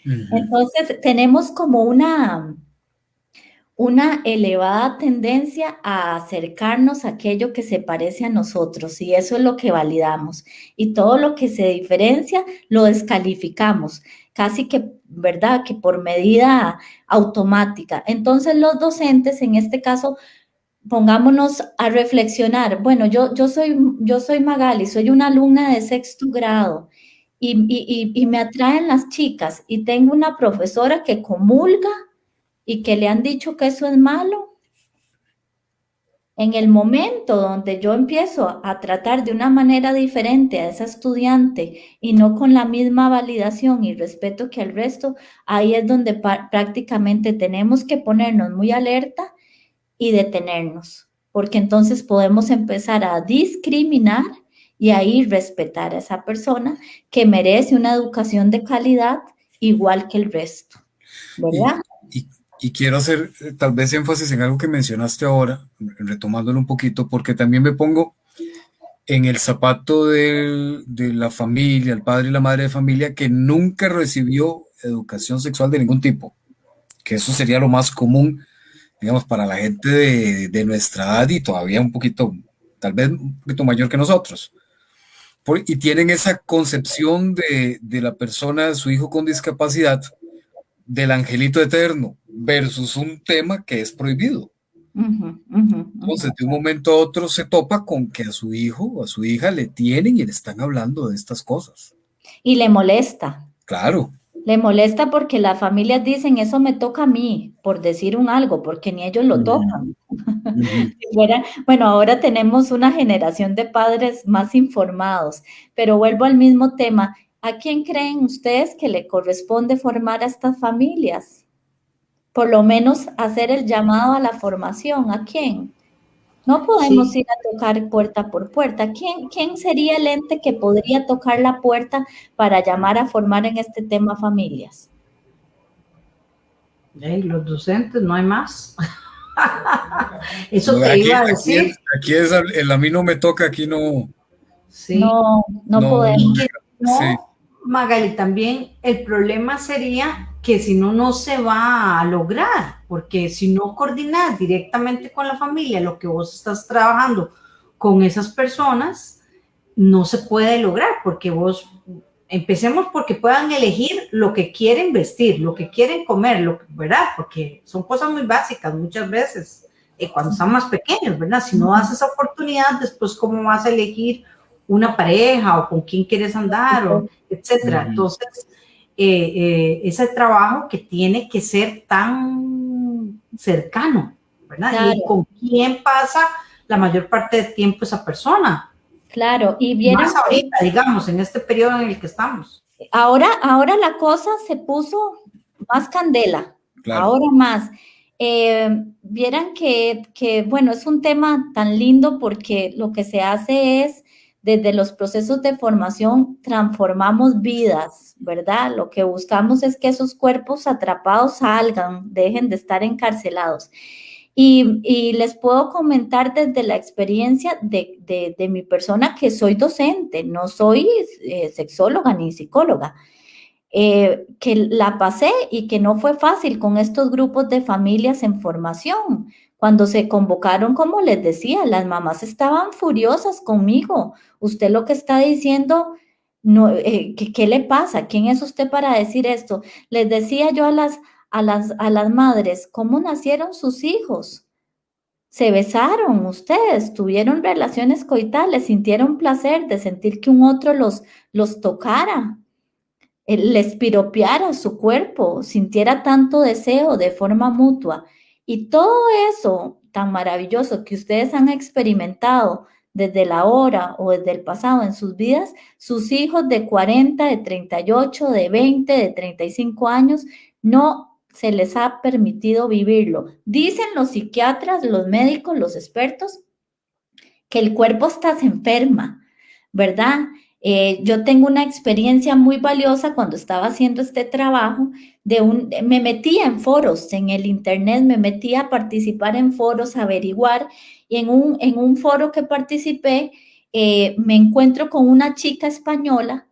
Entonces tenemos como una, una elevada tendencia a acercarnos a aquello que se parece a nosotros y eso es lo que validamos. Y todo lo que se diferencia lo descalificamos, casi que, ¿verdad? Que por medida automática. Entonces los docentes, en este caso, pongámonos a reflexionar. Bueno, yo, yo, soy, yo soy Magali, soy una alumna de sexto grado. Y, y, y me atraen las chicas y tengo una profesora que comulga y que le han dicho que eso es malo, en el momento donde yo empiezo a tratar de una manera diferente a esa estudiante y no con la misma validación y respeto que al resto, ahí es donde prácticamente tenemos que ponernos muy alerta y detenernos, porque entonces podemos empezar a discriminar y ahí respetar a esa persona que merece una educación de calidad igual que el resto. ¿Verdad? Y quiero hacer eh, tal vez énfasis en algo que mencionaste ahora, retomándolo un poquito, porque también me pongo en el zapato de, de la familia, el padre y la madre de familia, que nunca recibió educación sexual de ningún tipo, que eso sería lo más común, digamos, para la gente de, de nuestra edad y todavía un poquito, tal vez un poquito mayor que nosotros. y tienen esa concepción de, de la persona, de su hijo con discapacidad, del angelito eterno versus un tema que es prohibido. Entonces, de un momento a otro se topa con que a su hijo o a su hija le tienen y le están hablando de estas cosas. Y le molesta. Claro. Le molesta porque las familias dicen, eso me toca a mí, por decir un algo, porque ni ellos lo tocan. bueno, ahora tenemos una generación de padres más informados, pero vuelvo al mismo tema. ¿A quién creen ustedes que le corresponde formar a estas familias? Por lo menos hacer el llamado a la formación. ¿A quién? No podemos ir a tocar puerta por puerta. ¿Quién, ¿Quién sería el ente que podría tocar la puerta para llamar a formar en este tema familias? los docentes, no hay más. Eso te iba a decir. Aquí, es, el a mí no me toca, aquí no. Sí. No, no, podemos. sí. Magali, también el problema sería que si no, no se va a lograr, porque si no coordinas directamente con la familia lo que vos estás trabajando con esas personas, no se puede lograr, porque vos, empecemos porque puedan elegir lo que quieren vestir, lo que quieren comer, lo ¿verdad? Porque son cosas muy básicas muchas veces, eh, cuando están más pequeños, ¿verdad? Si no das esa oportunidad, después, ¿cómo vas a elegir una pareja o con quién quieres andar, o etcétera. Entonces, eh, eh, ese trabajo que tiene que ser tan cercano, ¿verdad? Y con quién pasa la mayor parte del tiempo esa persona. Claro, y bien. Más ahorita, digamos, en este periodo en el que estamos. Ahora, ahora la cosa se puso más candela, ahora más. Eh, vieran que, que, bueno, es un tema tan lindo porque lo que se hace es desde los procesos de formación transformamos vidas, ¿verdad? Lo que buscamos es que esos cuerpos atrapados salgan, dejen de estar encarcelados. Y, les puedo comentar desde la experiencia de, mi persona que soy docente, no soy eh, sexóloga ni psicóloga, eh, que la pasé y que no fue fácil con estos grupos de familias en formación. Cuando se convocaron, como les decía, las mamás estaban furiosas conmigo. Usted lo que está diciendo, no, eh, ¿qué, le pasa? ¿Quién es usted para decir esto? Les decía yo a las, a las, a las madres, ¿cómo nacieron sus hijos? Se besaron ustedes, tuvieron relaciones coitales, sintieron placer de sentir que un otro los, los tocara, eh, les piropeara su cuerpo, sintiera tanto deseo de forma mutua. Y todo eso tan maravilloso que ustedes han experimentado desde la hora o desde el pasado en sus vidas, sus hijos de 40, de 38, de 20, de 35 años, no se les ha permitido vivirlo. Dicen los psiquiatras, los médicos, los expertos, que el cuerpo está enferma, ¿verdad? Eh, yo tengo una experiencia muy valiosa cuando estaba haciendo este trabajo de un, me metía en foros en el internet, me metía a participar en foros, averiguar, y en un, en un foro que participé, eh, me encuentro con una chica española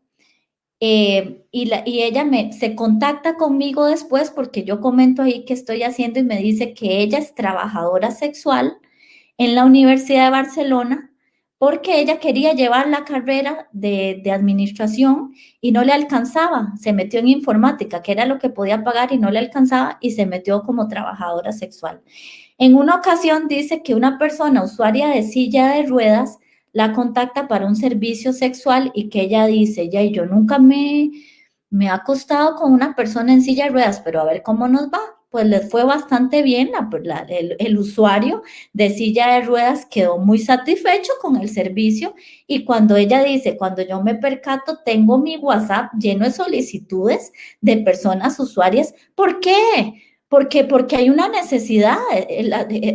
eh, y, la, y, ella me, se contacta conmigo después porque yo comento ahí qué estoy haciendo y me dice que ella es trabajadora sexual en la Universidad de Barcelona porque ella quería llevar la carrera de, administración y no le alcanzaba. Se metió en informática, que era lo que podía pagar y no le alcanzaba y se metió como trabajadora sexual. En una ocasión dice que una persona usuaria de silla de ruedas la contacta para un servicio sexual y que ella dice, ya, yo nunca me, me acostado con una persona en silla de ruedas, pero a ver cómo nos va. Pues les fue bastante bien, el, usuario de silla de ruedas quedó muy satisfecho con el servicio y cuando ella dice, cuando yo me percato, tengo mi WhatsApp lleno de solicitudes de personas usuarias, ¿por qué? Porque, hay una necesidad,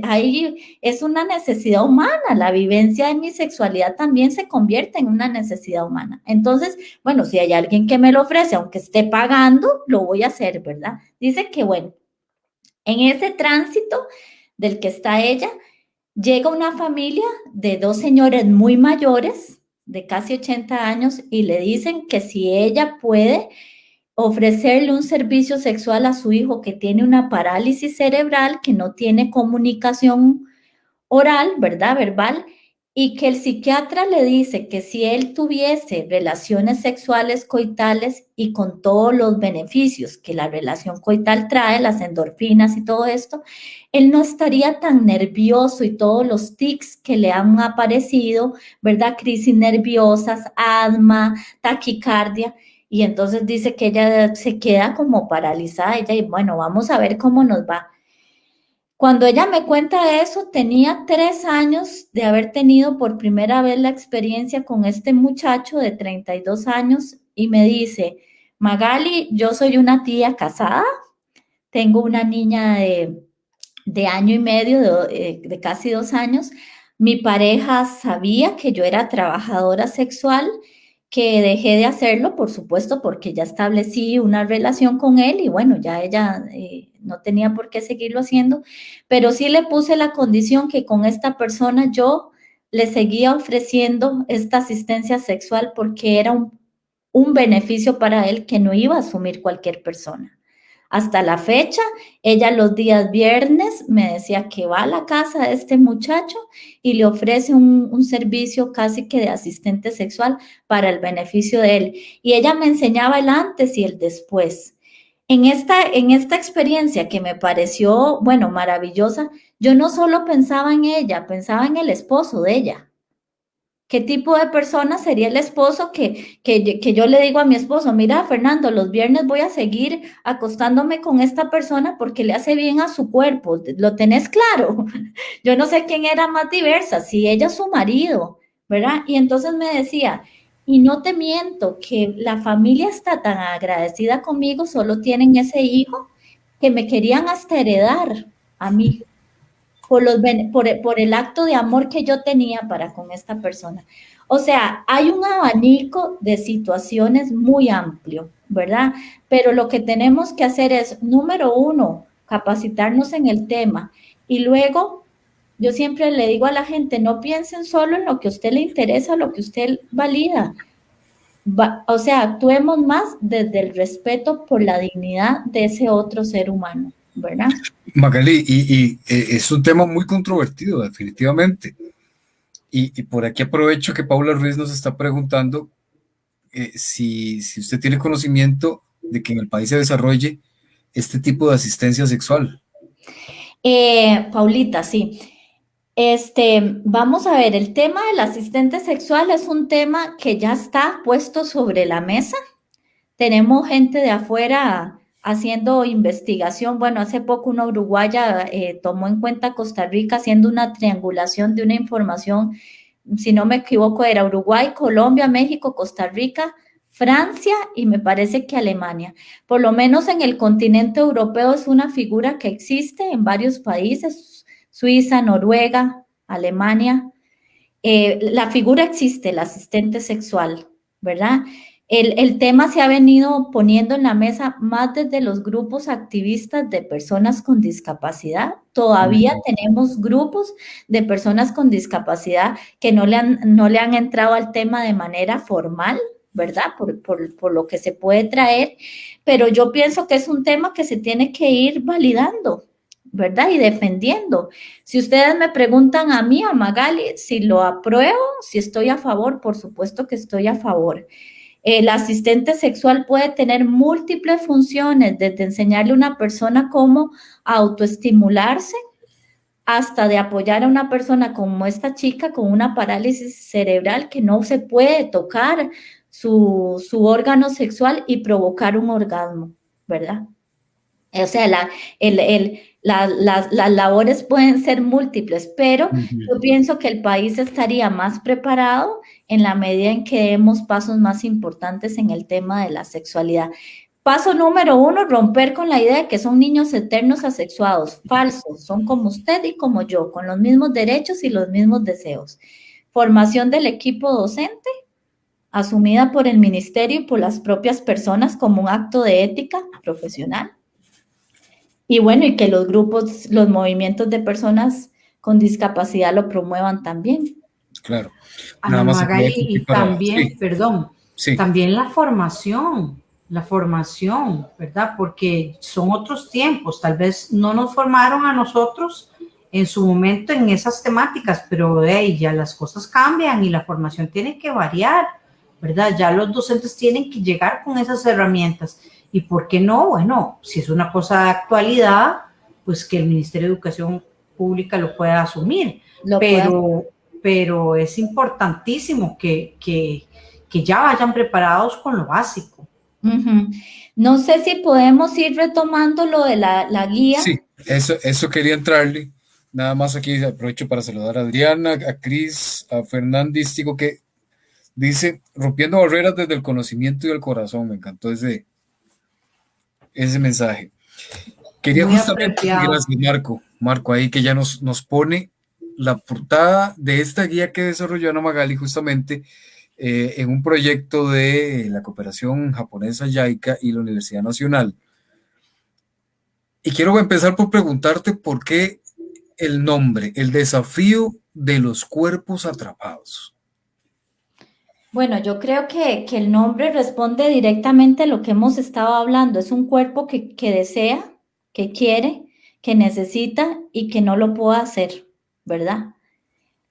ahí eh, eh, es una necesidad humana, la vivencia de mi sexualidad también se convierte en una necesidad humana. Entonces, bueno, si hay alguien que me lo ofrece, aunque esté pagando, lo voy a hacer, ¿verdad? Dice que, bueno, en ese tránsito del que está ella, llega una familia de dos señores muy mayores, de casi 80 años, y le dicen que si ella puede ofrecerle un servicio sexual a su hijo que tiene una parálisis cerebral, que no tiene comunicación oral, ¿verdad? Verbal, y que el psiquiatra le dice que si él tuviese relaciones sexuales coitales y con todos los beneficios que la relación coital trae, las endorfinas y todo esto, él no estaría tan nervioso y todos los tics que le han aparecido, ¿verdad? Crisis nerviosas, asma, taquicardia. Y entonces dice que ella se queda como paralizada, ella y bueno, vamos a ver cómo nos va. Cuando ella me cuenta eso, tenía tres años de haber tenido por primera vez la experiencia con este muchacho de 32 años y me dice, Magali, yo soy una tía casada, tengo una niña de, de año y medio, de, eh, de casi dos años, mi pareja sabía que yo era trabajadora sexual que dejé de hacerlo, por supuesto, porque ya establecí una relación con él y bueno, ya ella eh, no tenía por qué seguirlo haciendo, pero sí le puse la condición que con esta persona yo le seguía ofreciendo esta asistencia sexual porque era un, un beneficio para él que no iba a asumir cualquier persona. Hasta la fecha, ella los días viernes me decía que va a la casa de este muchacho y le ofrece un, servicio casi que de asistente sexual para el beneficio de él. Y ella me enseñaba el antes y el después. En esta, en esta experiencia que me pareció, bueno, maravillosa, yo no solo pensaba en ella, pensaba en el esposo de ella. ¿Qué tipo de persona sería el esposo que, que, que, yo le digo a mi esposo, mira, Fernando, los viernes voy a seguir acostándome con esta persona porque le hace bien a su cuerpo? ¿Lo tenés claro? Yo no sé quién era más diversa, si ella su marido, ¿verdad? Y entonces me decía, y no te miento, que la familia está tan agradecida conmigo, solo tienen ese hijo, que me querían hasta heredar a mí por, los, por, por el acto de amor que yo tenía para con esta persona. O sea, hay un abanico de situaciones muy amplio, ¿verdad? Pero lo que tenemos que hacer es, número uno, capacitarnos en el tema y luego yo siempre le digo a la gente, no piensen solo en lo que a usted le interesa, lo que usted valida. o sea, actuemos más desde el respeto por la dignidad de ese otro ser humano. ¿Verdad? Magali, y, eh, es un tema muy controvertido, definitivamente. Y, por aquí aprovecho que Paula Ruiz nos está preguntando eh, si, si usted tiene conocimiento de que en el país se desarrolle este tipo de asistencia sexual. Eh, Paulita, sí. Este, vamos a ver, el tema del asistente sexual es un tema que ya está puesto sobre la mesa. Tenemos gente de afuera haciendo investigación. Bueno, hace poco una uruguaya eh, tomó en cuenta Costa Rica haciendo una triangulación de una información, si no me equivoco, era Uruguay, Colombia, México, Costa Rica, Francia y me parece que Alemania. Por lo menos en el continente europeo es una figura que existe en varios países, Suiza, Noruega, Alemania. Eh, la figura existe, el asistente sexual, ¿verdad? El, tema se ha venido poniendo en la mesa más desde los grupos activistas de personas con discapacidad. Todavía tenemos grupos de personas con discapacidad que no le han, no le han entrado al tema de manera formal, ¿verdad? Por, por, lo que se puede traer, pero yo pienso que es un tema que se tiene que ir validando, ¿verdad? Y defendiendo. Si ustedes me preguntan a mí, a Magali, si lo apruebo, si estoy a favor, por supuesto que estoy a favor. El asistente sexual puede tener múltiples funciones, desde enseñarle a una persona cómo autoestimularse hasta de apoyar a una persona como esta chica con una parálisis cerebral que no se puede tocar su, órgano sexual y provocar un orgasmo, ¿verdad? O sea, la, el, las labores pueden ser múltiples, pero yo pienso que el país estaría más preparado en la medida en que demos pasos más importantes en el tema de la sexualidad. Paso número uno, romper con la idea de que son niños eternos asexuados. Falsos, son como usted y como yo, con los mismos derechos y los mismos deseos. Formación del equipo docente, asumida por el ministerio y por las propias personas como un acto de ética profesional y bueno, y que los grupos, los movimientos de personas con discapacidad lo promuevan también. Claro. y también, perdón, también la formación, la formación, ¿verdad? Porque son otros tiempos, tal vez no nos formaron a nosotros en su momento en esas temáticas, pero hey, ya las cosas cambian y la formación tiene que variar, ¿verdad? Ya los docentes tienen que llegar con esas herramientas. ¿Y por qué no? Bueno, si es una cosa de actualidad, pues que el Ministerio de Educación Pública lo pueda asumir. pero, pero es importantísimo que, que, que, ya vayan preparados con lo básico. No sé si podemos ir retomando lo de la, la guía. Sí, eso, eso quería entrarle. Nada más aquí aprovecho para saludar a Adriana, a Cris, a Fernández, digo que dice, rompiendo barreras desde el conocimiento y el corazón, me encantó ese, ese mensaje. Quería justamente, gracias Marco, Marco, ahí que ya nos, nos pone la portada de esta guía que desarrolló Ana Magali justamente eh, en un proyecto de la cooperación japonesa JICA y la Universidad Nacional. Y quiero empezar por preguntarte por qué el nombre, el desafío de los cuerpos atrapados. Bueno, yo creo que, el nombre responde directamente a lo que hemos estado hablando. Es un cuerpo que, desea, que quiere, que necesita y que no lo puede hacer, ¿verdad?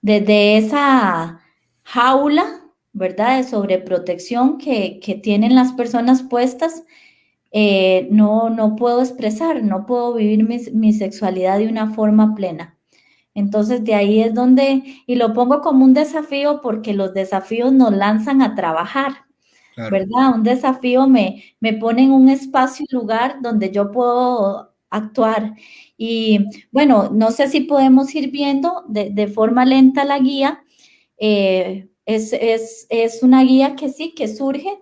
Desde esa jaula, ¿verdad? De sobreprotección que, que tienen las personas puestas, eh, no, no puedo expresar, no puedo vivir mi sexualidad de una forma plena. Entonces de ahí es donde, y lo pongo como un desafío porque los desafíos nos lanzan a trabajar, ¿verdad? Un desafío me, me pone en un espacio y lugar donde yo puedo actuar. Y bueno, no sé si podemos ir viendo de, forma lenta la guía. Eh, es, una guía que sí, que surge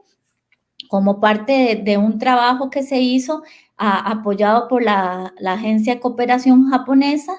como parte de, un trabajo que se hizo apoyado por la, la Agencia de Cooperación Japonesa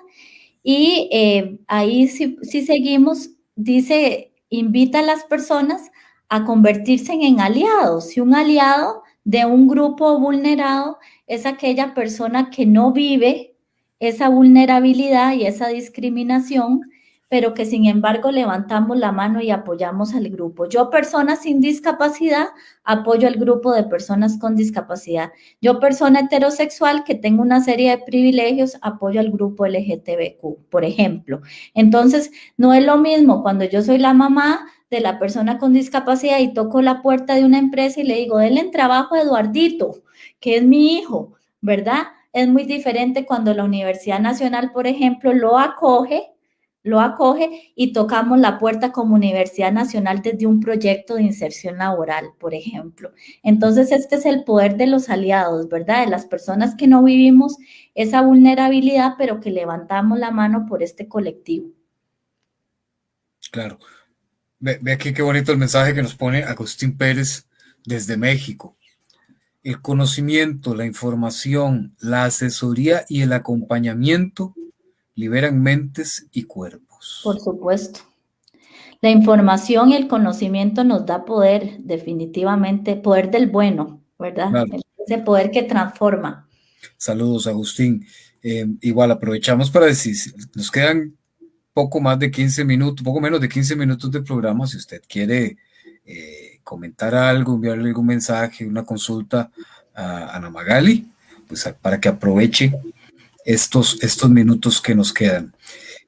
y eh, ahí si, seguimos, dice, invita a las personas a convertirse en aliados. Si un aliado de un grupo vulnerado es aquella persona que no vive esa vulnerabilidad y esa discriminación, pero que sin embargo levantamos la mano y apoyamos al grupo. Yo, persona sin discapacidad, apoyo al grupo de personas con discapacidad. Yo, persona heterosexual que tengo una serie de privilegios, apoyo al grupo LGTBQ, por ejemplo. Entonces, no es lo mismo cuando yo soy la mamá de la persona con discapacidad y toco la puerta de una empresa y le digo, denle en trabajo Eduardito, que es mi hijo, ¿verdad? Es muy diferente cuando la Universidad Nacional, por ejemplo, lo acoge lo acoge y tocamos la puerta como Universidad Nacional desde un proyecto de inserción laboral, por ejemplo. Entonces, este es el poder de los aliados, ¿verdad? De las personas que no vivimos esa vulnerabilidad, pero que levantamos la mano por este colectivo. Claro. Ve, aquí qué bonito el mensaje que nos pone Agustín Pérez desde México. El conocimiento, la información, la asesoría y el acompañamiento liberan mentes y cuerpos. Por supuesto. La información y el conocimiento nos da poder, definitivamente, poder del bueno, ¿verdad? Ese poder que transforma. Saludos, Agustín. Eh, igual aprovechamos para decir, nos quedan poco más de 15 minutos, poco menos de 15 minutos de programa. Si usted quiere eh, comentar algo, enviarle algún mensaje, una consulta a Ana Magali, pues para que aproveche estos, estos minutos que nos quedan.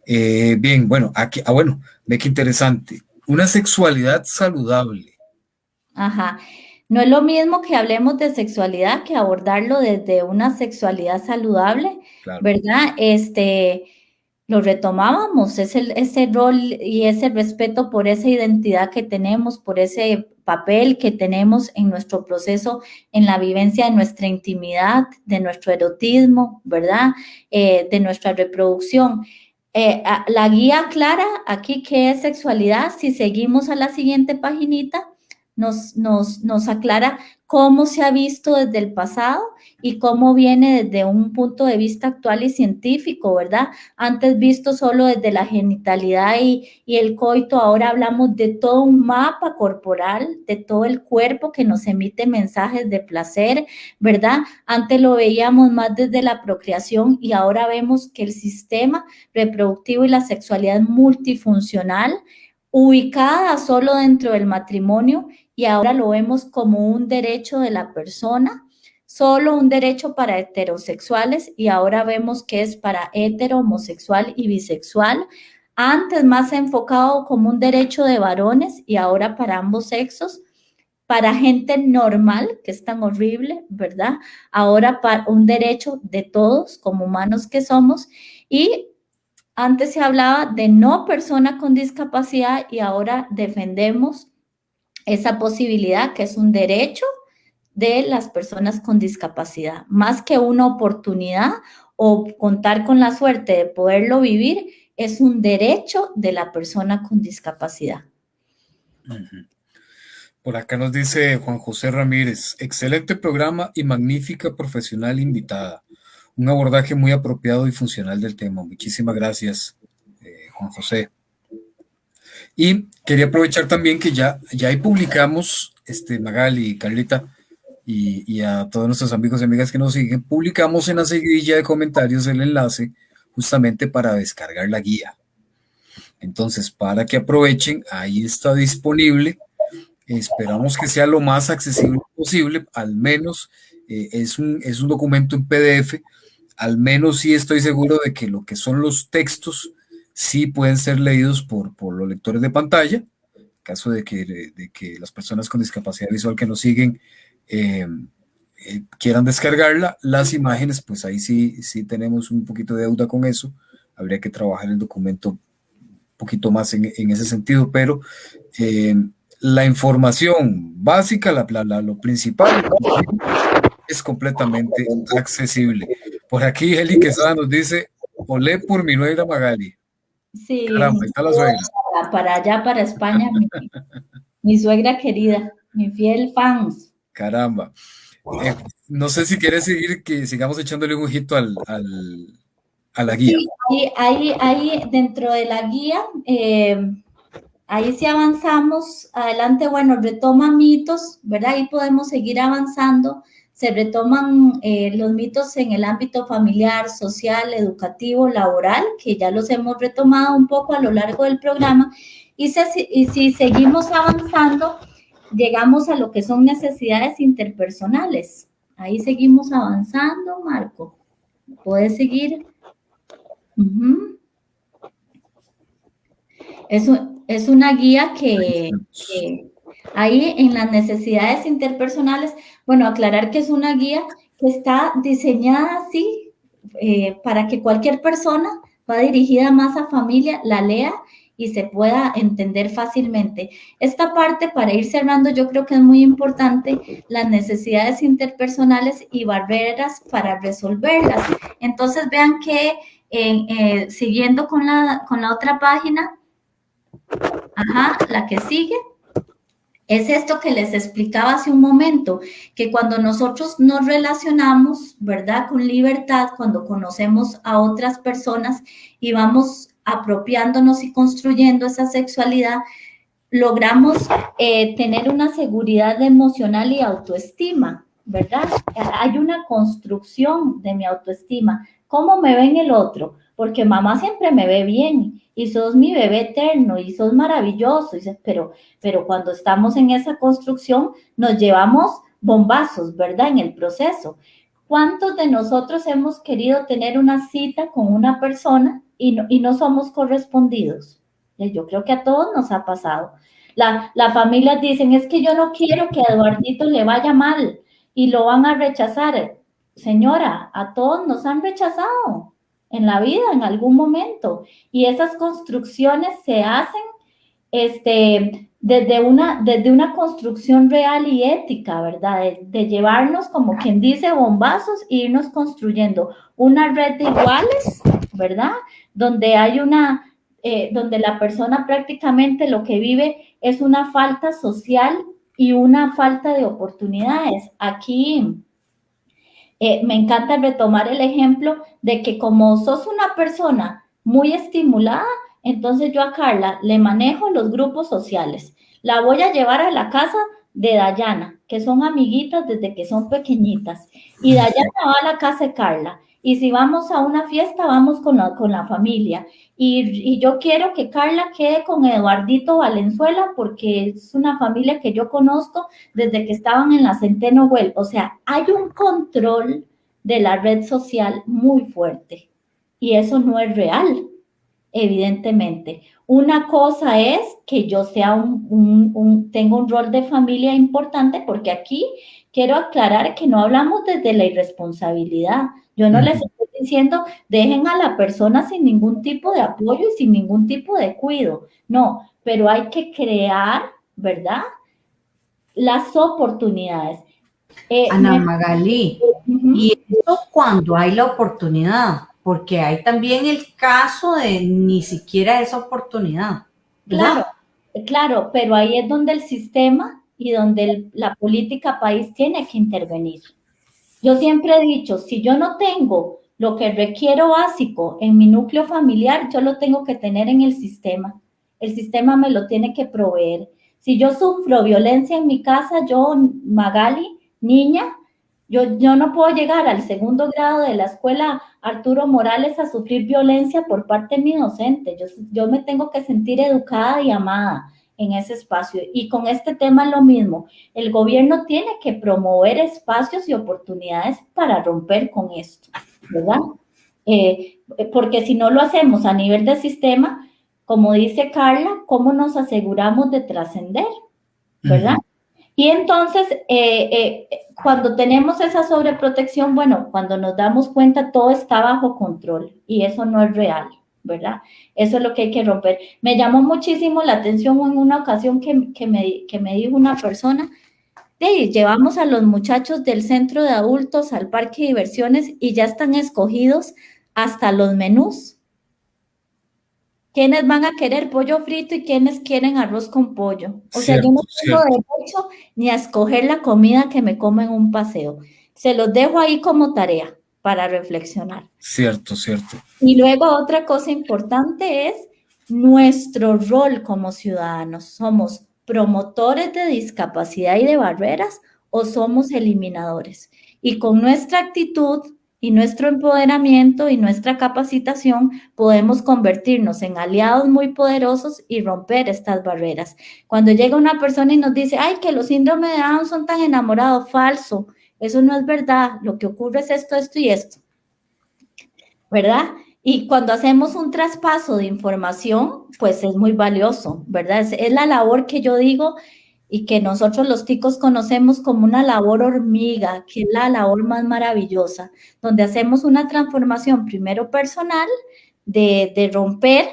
Eh, bien, bueno, aquí, ah, bueno, ve qué interesante. Una sexualidad saludable. Ajá. No es lo mismo que hablemos de sexualidad que abordarlo desde una sexualidad saludable, ¿verdad? Este, lo retomábamos, ese, ese rol y ese respeto por esa identidad que tenemos, por ese papel que tenemos en nuestro proceso, en la vivencia de nuestra intimidad, de nuestro erotismo, ¿verdad? Eh, de nuestra reproducción. Eh, la guía clara aquí, que es sexualidad? Si seguimos a la siguiente paginita, nos, nos, nos aclara cómo se ha visto desde el pasado y cómo viene desde un punto de vista actual y científico, ¿verdad? Antes visto solo desde la genitalidad y, y, el coito, ahora hablamos de todo un mapa corporal, de todo el cuerpo que nos emite mensajes de placer, ¿verdad? Antes lo veíamos más desde la procreación y ahora vemos que el sistema reproductivo y la sexualidad multifuncional ubicada solo dentro del matrimonio y ahora lo vemos como un derecho de la persona, solo un derecho para heterosexuales y ahora vemos que es para hetero, homosexual y bisexual. Antes más enfocado como un derecho de varones y ahora para ambos sexos. Para gente normal, que es tan horrible, ¿verdad? Ahora para un derecho de todos como humanos que somos. Y antes se hablaba de no persona con discapacidad y ahora defendemos esa posibilidad que es un derecho de las personas con discapacidad, más que una oportunidad o contar con la suerte de poderlo vivir, es un derecho de la persona con discapacidad. Por acá nos dice Juan José Ramírez, excelente programa y magnífica profesional invitada. Un abordaje muy apropiado y funcional del tema. Muchísimas gracias, eh, Juan José. Y quería aprovechar también que ya, ya ahí publicamos, este, Magali y Carlita, y, a todos nuestros amigos y amigas que nos siguen, publicamos en la seguidilla de comentarios el enlace justamente para descargar la guía. Entonces, para que aprovechen, ahí está disponible. Esperamos que sea lo más accesible posible, al menos eh, es, un, es un documento en PDF, al menos sí estoy seguro de que lo que son los textos sí pueden ser leídos por, por los lectores de pantalla, en caso de que, de que las personas con discapacidad visual que nos siguen eh, eh, quieran descargarla, las imágenes, pues ahí sí, sí tenemos un poquito de deuda con eso, habría que trabajar el documento un poquito más en, en ese sentido, pero eh, la información básica, la, la, lo principal, es completamente accesible. Por aquí Eli Quesada nos dice, olé por mi nueva Magali. Sí. está la suegra. Para, allá, para España, mi, suegra querida, mi fiel fans. Caramba. Eh, no sé si quieres seguir, que sigamos echándole un ojito al, a la guía. Sí, ahí, ahí, dentro de la guía, eh, ahí sí avanzamos. Adelante, bueno, retoma mitos, ¿verdad? Ahí podemos seguir avanzando se retoman eh, los mitos en el ámbito familiar, social, educativo, laboral, que ya los hemos retomado un poco a lo largo del programa. Y, si seguimos avanzando, llegamos a lo que son necesidades interpersonales. Ahí seguimos avanzando, Marco. Puedes seguir. es, una guía que ahí en las necesidades interpersonales bueno, aclarar que es una guía que está diseñada así eh, para que cualquier persona va dirigida más a familia, la lea y se pueda entender fácilmente. Esta parte, para ir cerrando, yo creo que es muy importante, las necesidades interpersonales y barreras para resolverlas. Entonces, vean que eh, siguiendo con la, con la otra página, ajá, la que sigue, es esto que les explicaba hace un momento, que cuando nosotros nos relacionamos, ¿verdad? Con libertad, cuando conocemos a otras personas y vamos apropiándonos y construyendo esa sexualidad, logramos eh, tener una seguridad emocional y autoestima, ¿verdad? Hay una construcción de mi autoestima. ¿Cómo me ve en el otro? Porque mamá siempre me ve bien y sos mi bebé eterno y sos maravilloso. pero, pero cuando estamos en esa construcción nos llevamos bombazos, ¿verdad? En el proceso. ¿Cuántos de nosotros hemos querido tener una cita con una persona y no, y no somos correspondidos? Yo creo que a todos nos ha pasado. La, las familias dicen, es que yo no quiero que a Eduardito le vaya mal y lo van a rechazar. Señora, a todos nos han rechazado en la vida en algún momento. Y esas construcciones se hacen este, desde, una, desde una construcción real y ética, ¿verdad? De, llevarnos, como quien dice, bombazos e irnos construyendo una red de iguales, ¿verdad? Donde hay una, eh, donde la persona prácticamente lo que vive es una falta social y una falta de oportunidades. Aquí eh, me encanta retomar el ejemplo de que como sos una persona muy estimulada, entonces yo a Carla le manejo los grupos sociales. La voy a llevar a la casa de Dayana, que son amiguitas desde que son pequeñitas. Y Dayana va a la casa de Carla. Y si vamos a una fiesta, vamos con la, con la familia. Y, yo quiero que Carla quede con Eduardito Valenzuela porque es una familia que yo conozco desde que estaban en la Centeno Well. O sea, hay un control de la red social muy fuerte. Y eso no es real, evidentemente. Una cosa es que yo sea un, un, tengo un rol de familia importante porque aquí quiero aclarar que no hablamos desde la irresponsabilidad. Yo no les estoy diciendo, dejen a la persona sin ningún tipo de apoyo y sin ningún tipo de cuidado. No, pero hay que crear, ¿verdad? Las oportunidades. Eh, Ana Magalí, y eso cuando hay la oportunidad, porque hay también el caso de ni siquiera esa oportunidad. Claro, claro, pero ahí es donde el sistema y donde la política país tiene que intervenir. Yo siempre he dicho, si yo no tengo lo que requiero básico en mi núcleo familiar, yo lo tengo que tener en el sistema. El sistema me lo tiene que proveer. Si yo sufro violencia en mi casa, yo, Magali, niña, yo, yo no puedo llegar al segundo grado de la escuela Arturo Morales a sufrir violencia por parte de mi docente. Yo, yo me tengo que sentir educada y amada en ese espacio. Y con este tema lo mismo, el gobierno tiene que promover espacios y oportunidades para romper con esto, ¿verdad? Eh, porque si no lo hacemos a nivel de sistema, como dice Carla, ¿cómo nos aseguramos de trascender? ¿Verdad? Y entonces, eh, eh, cuando tenemos esa sobreprotección, bueno, cuando nos damos cuenta, todo está bajo control y eso no es real. ¿Verdad? Eso es lo que hay que romper. Me llamó muchísimo la atención en una ocasión que, me, que me dijo una persona, llevamos a los muchachos del centro de adultos al parque de diversiones y ya están escogidos hasta los menús. ¿Quiénes van a querer pollo frito y quiénes quieren arroz con pollo? O sea, yo no tengo derecho ni a escoger la comida que me como en un paseo. Se los dejo ahí como tarea para reflexionar. Cierto, cierto. Y luego otra cosa importante es nuestro rol como ciudadanos. ¿Somos promotores de discapacidad y de barreras o somos eliminadores? Y con nuestra actitud y nuestro empoderamiento y nuestra capacitación podemos convertirnos en aliados muy poderosos y romper estas barreras. Cuando llega una persona y nos dice, ay, que los síndromes de Down son tan enamorados, falso. Eso no es verdad. Lo que ocurre es esto, esto y esto. ¿Verdad? Y cuando hacemos un traspaso de información, pues es muy valioso, ¿verdad? Es, la labor que yo digo y que nosotros los ticos conocemos como una labor hormiga, que es la labor más maravillosa, donde hacemos una transformación primero personal, de, de romper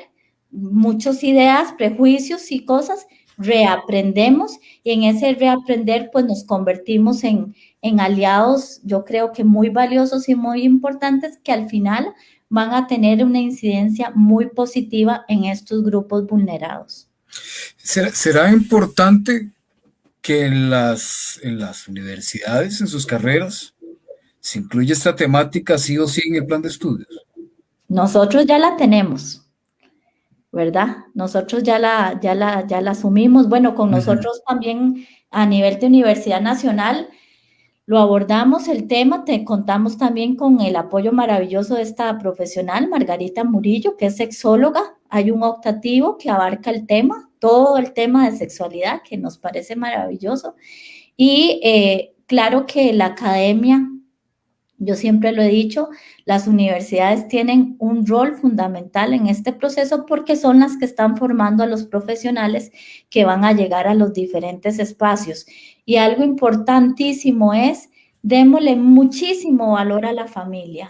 muchas ideas, prejuicios y cosas, reaprendemos y en ese reaprender pues nos convertimos en, en aliados, yo creo que muy valiosos y muy importantes que al final van a tener una incidencia muy positiva en estos grupos vulnerados. ¿Será, importante que en las, en las universidades, en sus carreras, se incluya esta temática sí o sí en el plan de estudios? Nosotros ya la tenemos. ¿Verdad? Nosotros ya la, ya la, ya la asumimos. Bueno, con nosotros también a nivel de Universidad Nacional lo abordamos el tema, te contamos también con el apoyo maravilloso de esta profesional, Margarita Murillo, que es sexóloga. Hay un optativo que abarca el tema, todo el tema de sexualidad, que nos parece maravilloso. Y eh, claro que la academia yo siempre lo he dicho, las universidades tienen un rol fundamental en este proceso porque son las que están formando a los profesionales que van a llegar a los diferentes espacios. Y algo importantísimo es, démosle muchísimo valor a la familia.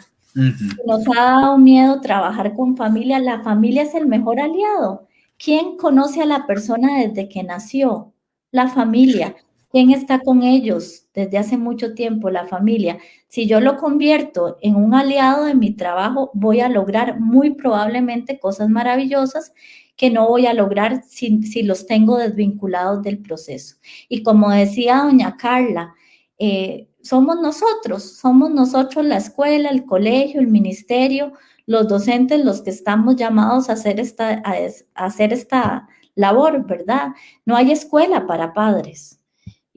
Nos ha dado miedo trabajar con familia. La familia es el mejor aliado. ¿Quién conoce a la persona desde que nació? La familia. ¿Quién está con ellos desde hace mucho tiempo? La familia. Si yo lo convierto en un aliado de mi trabajo, voy a lograr muy probablemente cosas maravillosas que no voy a lograr si, los tengo desvinculados del proceso. Y como decía doña Carla, eh, somos nosotros, somos nosotros la escuela, el colegio, el ministerio, los docentes los que estamos llamados a hacer esta, a hacer esta labor, ¿verdad? No hay escuela para padres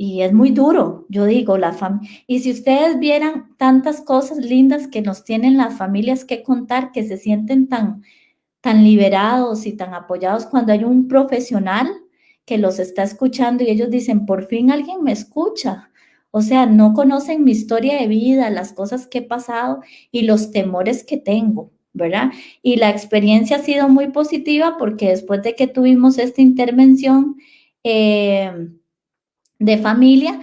y es muy duro, yo digo, la familia. Y si ustedes vieran tantas cosas lindas que nos tienen las familias que contar, que se sienten tan, tan liberados y tan apoyados cuando hay un profesional que los está escuchando y ellos dicen, por fin alguien me escucha. O sea, no conocen mi historia de vida, las cosas que he pasado y los temores que tengo, ¿verdad? Y la experiencia ha sido muy positiva porque después de que tuvimos esta intervención, eh, de familia.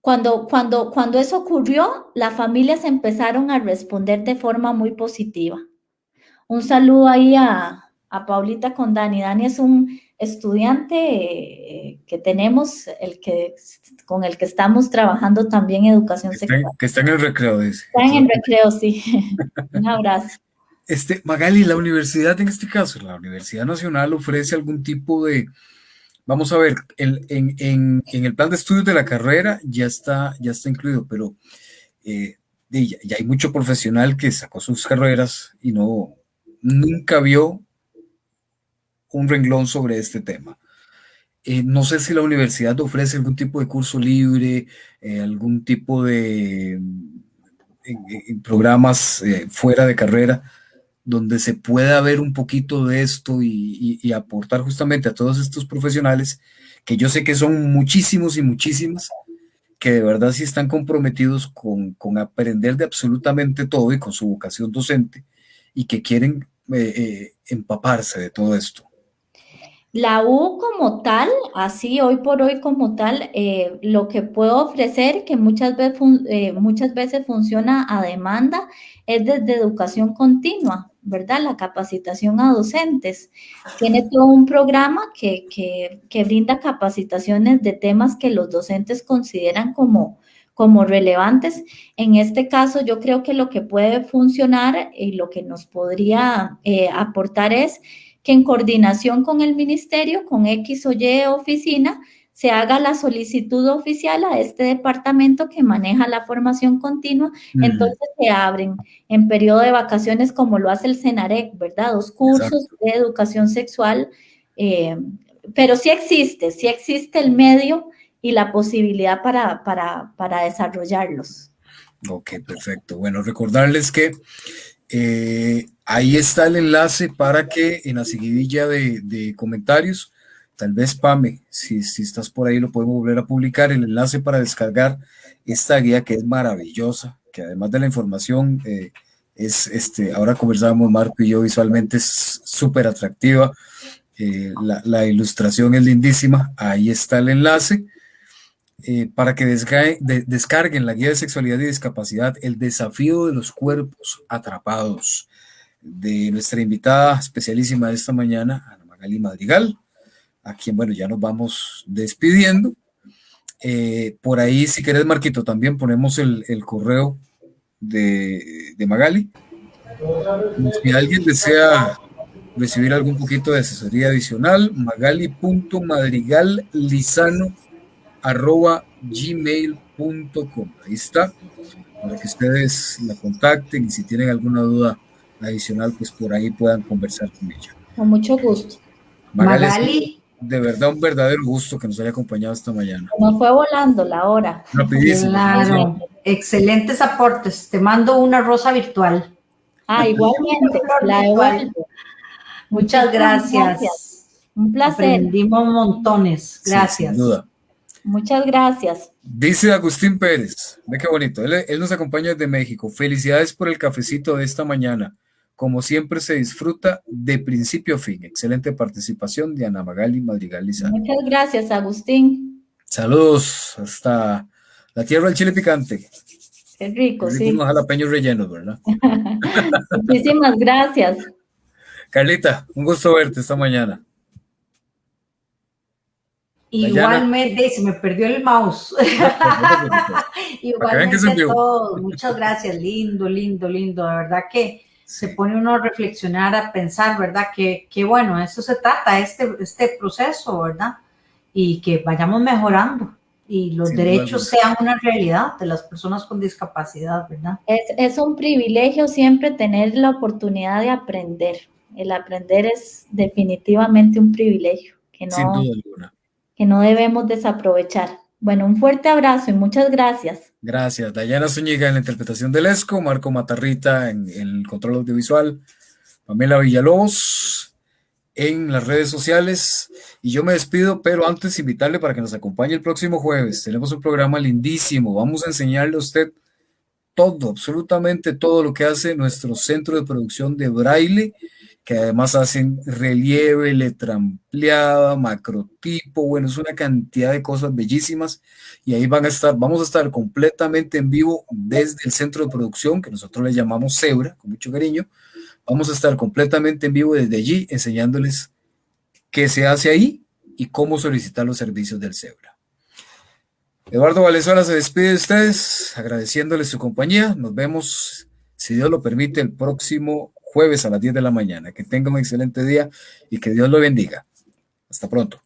Cuando, cuando, cuando eso ocurrió, las familias empezaron a responder de forma muy positiva. Un saludo ahí a, a Paulita con Dani. Dani es un estudiante eh, que tenemos, el que, con el que estamos trabajando también educación sexual. que está en el recreo, dice. Está en el recreo, sí. un abrazo. Este, Magali, la universidad en este caso, la Universidad Nacional ofrece algún tipo de, Vamos a ver, en, el plan de estudios de la carrera ya está, ya está incluido, pero eh, ya, hay mucho profesional que sacó sus carreras y no nunca vio un renglón sobre este tema. Eh, no sé si la universidad ofrece algún tipo de curso libre, eh, algún tipo de programas fuera de carrera donde se pueda ver un poquito de esto y, aportar justamente a todos estos profesionales, que yo sé que son muchísimos y muchísimas, que de verdad sí están comprometidos con, aprender de absolutamente todo y con su vocación docente y que quieren eh, eh, empaparse de todo esto. La U como tal, así hoy por hoy como tal, eh, lo que puedo ofrecer, que muchas veces, muchas veces funciona a demanda, es desde educación continua. ¿Verdad? La capacitación a docentes. Tiene todo un programa que, brinda capacitaciones de temas que los docentes consideran como, como relevantes. En este caso, yo creo que lo que puede funcionar y lo que nos podría eh, aportar es que en coordinación con el ministerio, con X o Y oficina, se haga la solicitud oficial a este departamento que maneja la formación continua, entonces se abren en periodo de vacaciones como lo hace el CENAREC, ¿verdad? Dos cursos de educación sexual, eh, pero sí existe, sí existe el medio y la posibilidad para, para, desarrollarlos. Ok, perfecto. Bueno, recordarles que eh, ahí está el enlace para que en la seguidilla de, de comentarios tal vez Pame, si, si estás por ahí lo podemos volver a publicar, el enlace para descargar esta guía que es maravillosa, que además de la información, eh, es este, ahora conversábamos Marco y yo visualmente, es súper atractiva, eh, la, ilustración es lindísima, ahí está el enlace. Eh, para que descarguen la guía de sexualidad y discapacidad, el desafío de los cuerpos atrapados. de nuestra invitada especialísima de esta mañana, Ana Magali Madrigal, a quien, bueno, ya nos vamos despidiendo. Eh, por ahí, si querés, Marquito, también ponemos el, el correo de, de, Magali. Si alguien desea recibir algún poquito de asesoría adicional, magali.madrigallisano.gmail.com. Ahí está, para que ustedes la contacten y si tienen alguna duda adicional, pues por ahí puedan conversar con ella. Con mucho gusto. Magali, Magali de verdad un verdadero gusto que nos haya acompañado esta mañana. Nos fue volando la hora. Rapidísimo. Claro, excelentes aportes. Te mando una rosa virtual. Ah, igualmente, la igual. Muchas gracias. gracias. Un placer. Aprendimos montones. Gracias. Sí, sin duda. Muchas gracias. Dice Agustín Pérez, ve qué bonito, él, él, nos acompaña desde México. Felicidades por el cafecito de esta mañana. Como siempre se disfruta de principio a fin. Excelente participación de Ana Magali Madrigal Lizano. Muchas gracias, Agustín. Saludos hasta la tierra del chile picante. Qué rico, Qué rico sí. Unos jalapeños rellenos, ¿verdad? Muchísimas gracias. Carlita, un gusto verte esta mañana. Igualmente, se me perdió el mouse. Igualmente a todos. Muchas gracias, lindo, lindo, lindo. De verdad que se pone uno a reflexionar, a pensar, ¿verdad? Que, que bueno, eso se trata, este, este proceso, ¿verdad? Y que vayamos mejorando y los derechos sean una realidad de las personas con discapacidad, ¿verdad? Es, es un privilegio siempre tener la oportunidad de aprender. El aprender es definitivamente un privilegio que no, Sin duda alguna. que no debemos desaprovechar. Bueno, un fuerte abrazo y muchas gracias. Gracias. Dayana Zúñiga en la interpretación del ESCO, Marco Matarrita en, en el control audiovisual, Pamela Villalobos en las redes sociales. Y yo me despido, pero antes invitarle para que nos acompañe el próximo jueves. Tenemos un programa lindísimo. Vamos a enseñarle a usted todo, absolutamente todo lo que hace nuestro centro de producción de braille que además hacen relieve, letra ampliada, macrotipo, bueno, es una cantidad de cosas bellísimas. Y ahí van a estar, vamos a estar completamente en vivo desde el centro de producción que nosotros le llamamos Zebra, con mucho cariño, vamos a estar completamente en vivo desde allí enseñándoles qué se hace ahí y cómo solicitar los servicios del Zebra. Eduardo Valenzuela se despide de ustedes, agradeciéndoles su compañía, nos vemos, si Dios lo permite, el próximo jueves a las 10 de la mañana. Que tenga un excelente día y que Dios lo bendiga. Hasta pronto.